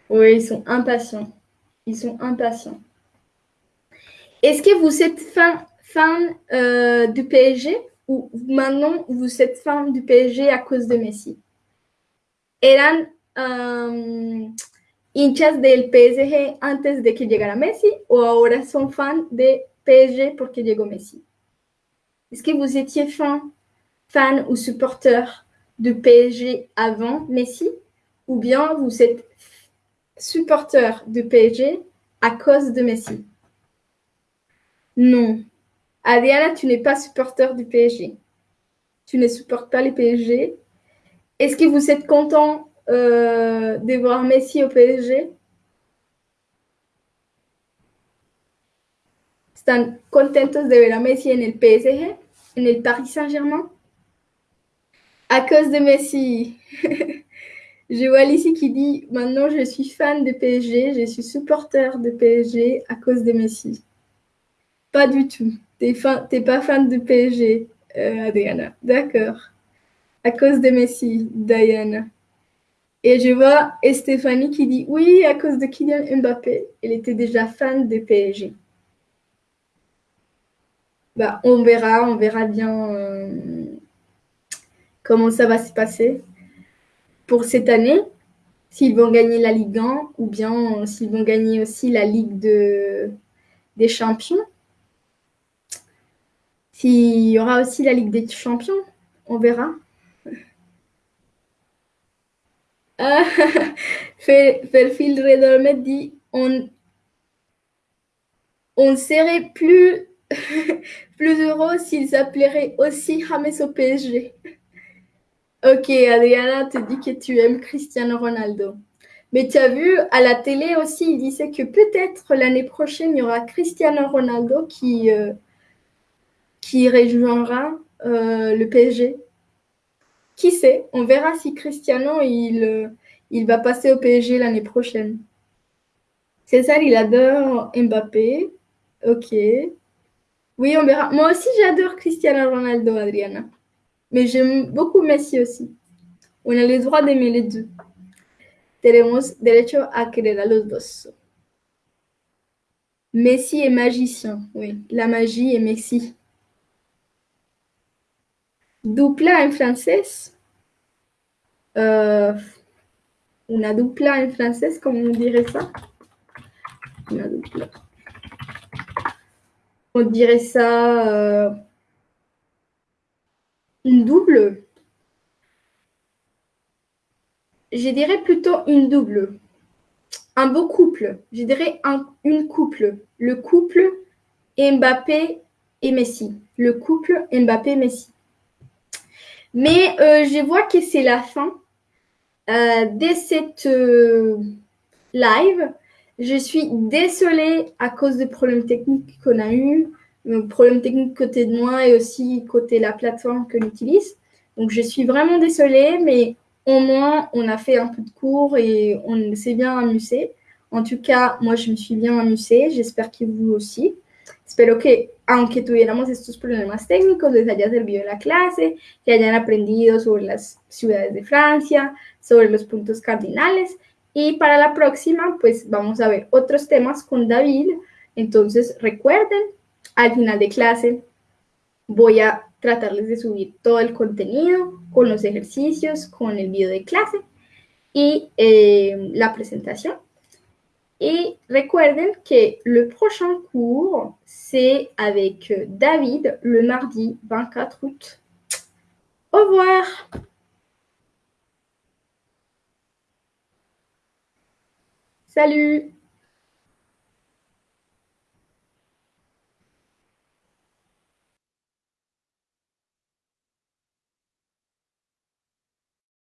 A: Oui, ils sont impatients. Ils sont impatients. Est-ce que vous êtes fan, fan euh, du PSG ou maintenant vous êtes fan du PSG à cause de Messi? ¿Eran um, hinchas del PSG antes de que llegara Messi o ahora son fan de PSG porque llegó Messi? Est-ce que vous étiez fan, ou supporter du PSG avant Messi ou bien vous êtes supporter du PSG à cause de Messi? Non. Adriana, tu n'es pas supporter du PSG. Tu ne supportes pas les PSG. Est-ce que vous êtes content euh, de voir Messi au PSG ¿Están contentos de ver Messi en el PSG, en el Paris Saint-Germain À cause de Messi. je vois Alicie qui dit Maintenant, je suis fan de PSG, je suis supporter de PSG à cause de Messi. Pas du tout. Tu n'es pas fan de PSG, euh, Adriana. D'accord. À cause de Messi, Diana. Et je vois Stéphanie qui dit oui, à cause de Kylian Mbappé. Elle était déjà fan de PSG. Bah, on verra, on verra bien euh, comment ça va se passer pour cette année. S'ils vont gagner la Ligue 1 ou bien s'ils vont gagner aussi la Ligue de, des Champions. S'il y aura aussi la Ligue des Champions, on verra. Ah, Redormet dit on, on serait plus, plus heureux s'ils appelleraient aussi James au PSG. Ok, Adriana te dit que tu aimes Cristiano Ronaldo. Mais tu as vu, à la télé aussi, il disait que peut-être l'année prochaine, il y aura Cristiano Ronaldo qui, euh, qui rejoindra euh, le PSG. Qui sait On verra si Cristiano, il, euh, il va passer au PSG l'année prochaine. César, il adore Mbappé. Ok. Oui, on verra. Moi aussi, j'adore Cristiano Ronaldo, Adriana. Mais j'aime beaucoup Messi aussi. On a le droit d'aimer les deux. Tenemos derecho a querer a los dos. Messi est magicien. Oui, la magie est Messi. Dupla en francés. Euh, una dupla en francés, comment on dirait ça? On dirait ça euh, une double. Je dirais plutôt une double. Un beau couple. Je dirais un, une couple. Le couple Mbappé et Messi. Le couple Mbappé-Messi. Mais euh, je vois que c'est la fin euh, de cette euh, live. Je suis désolée à cause des problèmes techniques qu'on a eu, problèmes techniques côté de moi et aussi côté la plateforme que j'utilise. Donc je suis vraiment désolée, mais au moins on a fait un peu de cours et on s'est bien amusé. En tout cas, moi je me suis bien amusée, j'espère que vous aussi. Espero que, aunque tuviéramos estos problemas técnicos, les haya servido la clase, que hayan aprendido sobre las ciudades de Francia, sobre los puntos cardinales. Y para la próxima, pues vamos a ver otros temas con David. Entonces, recuerden, al final de clase voy a tratarles de subir todo el contenido con los ejercicios, con el video de clase y eh, la presentación. Et recuerden que le prochain cours, c'est avec David le mardi 24 août. Au revoir Salut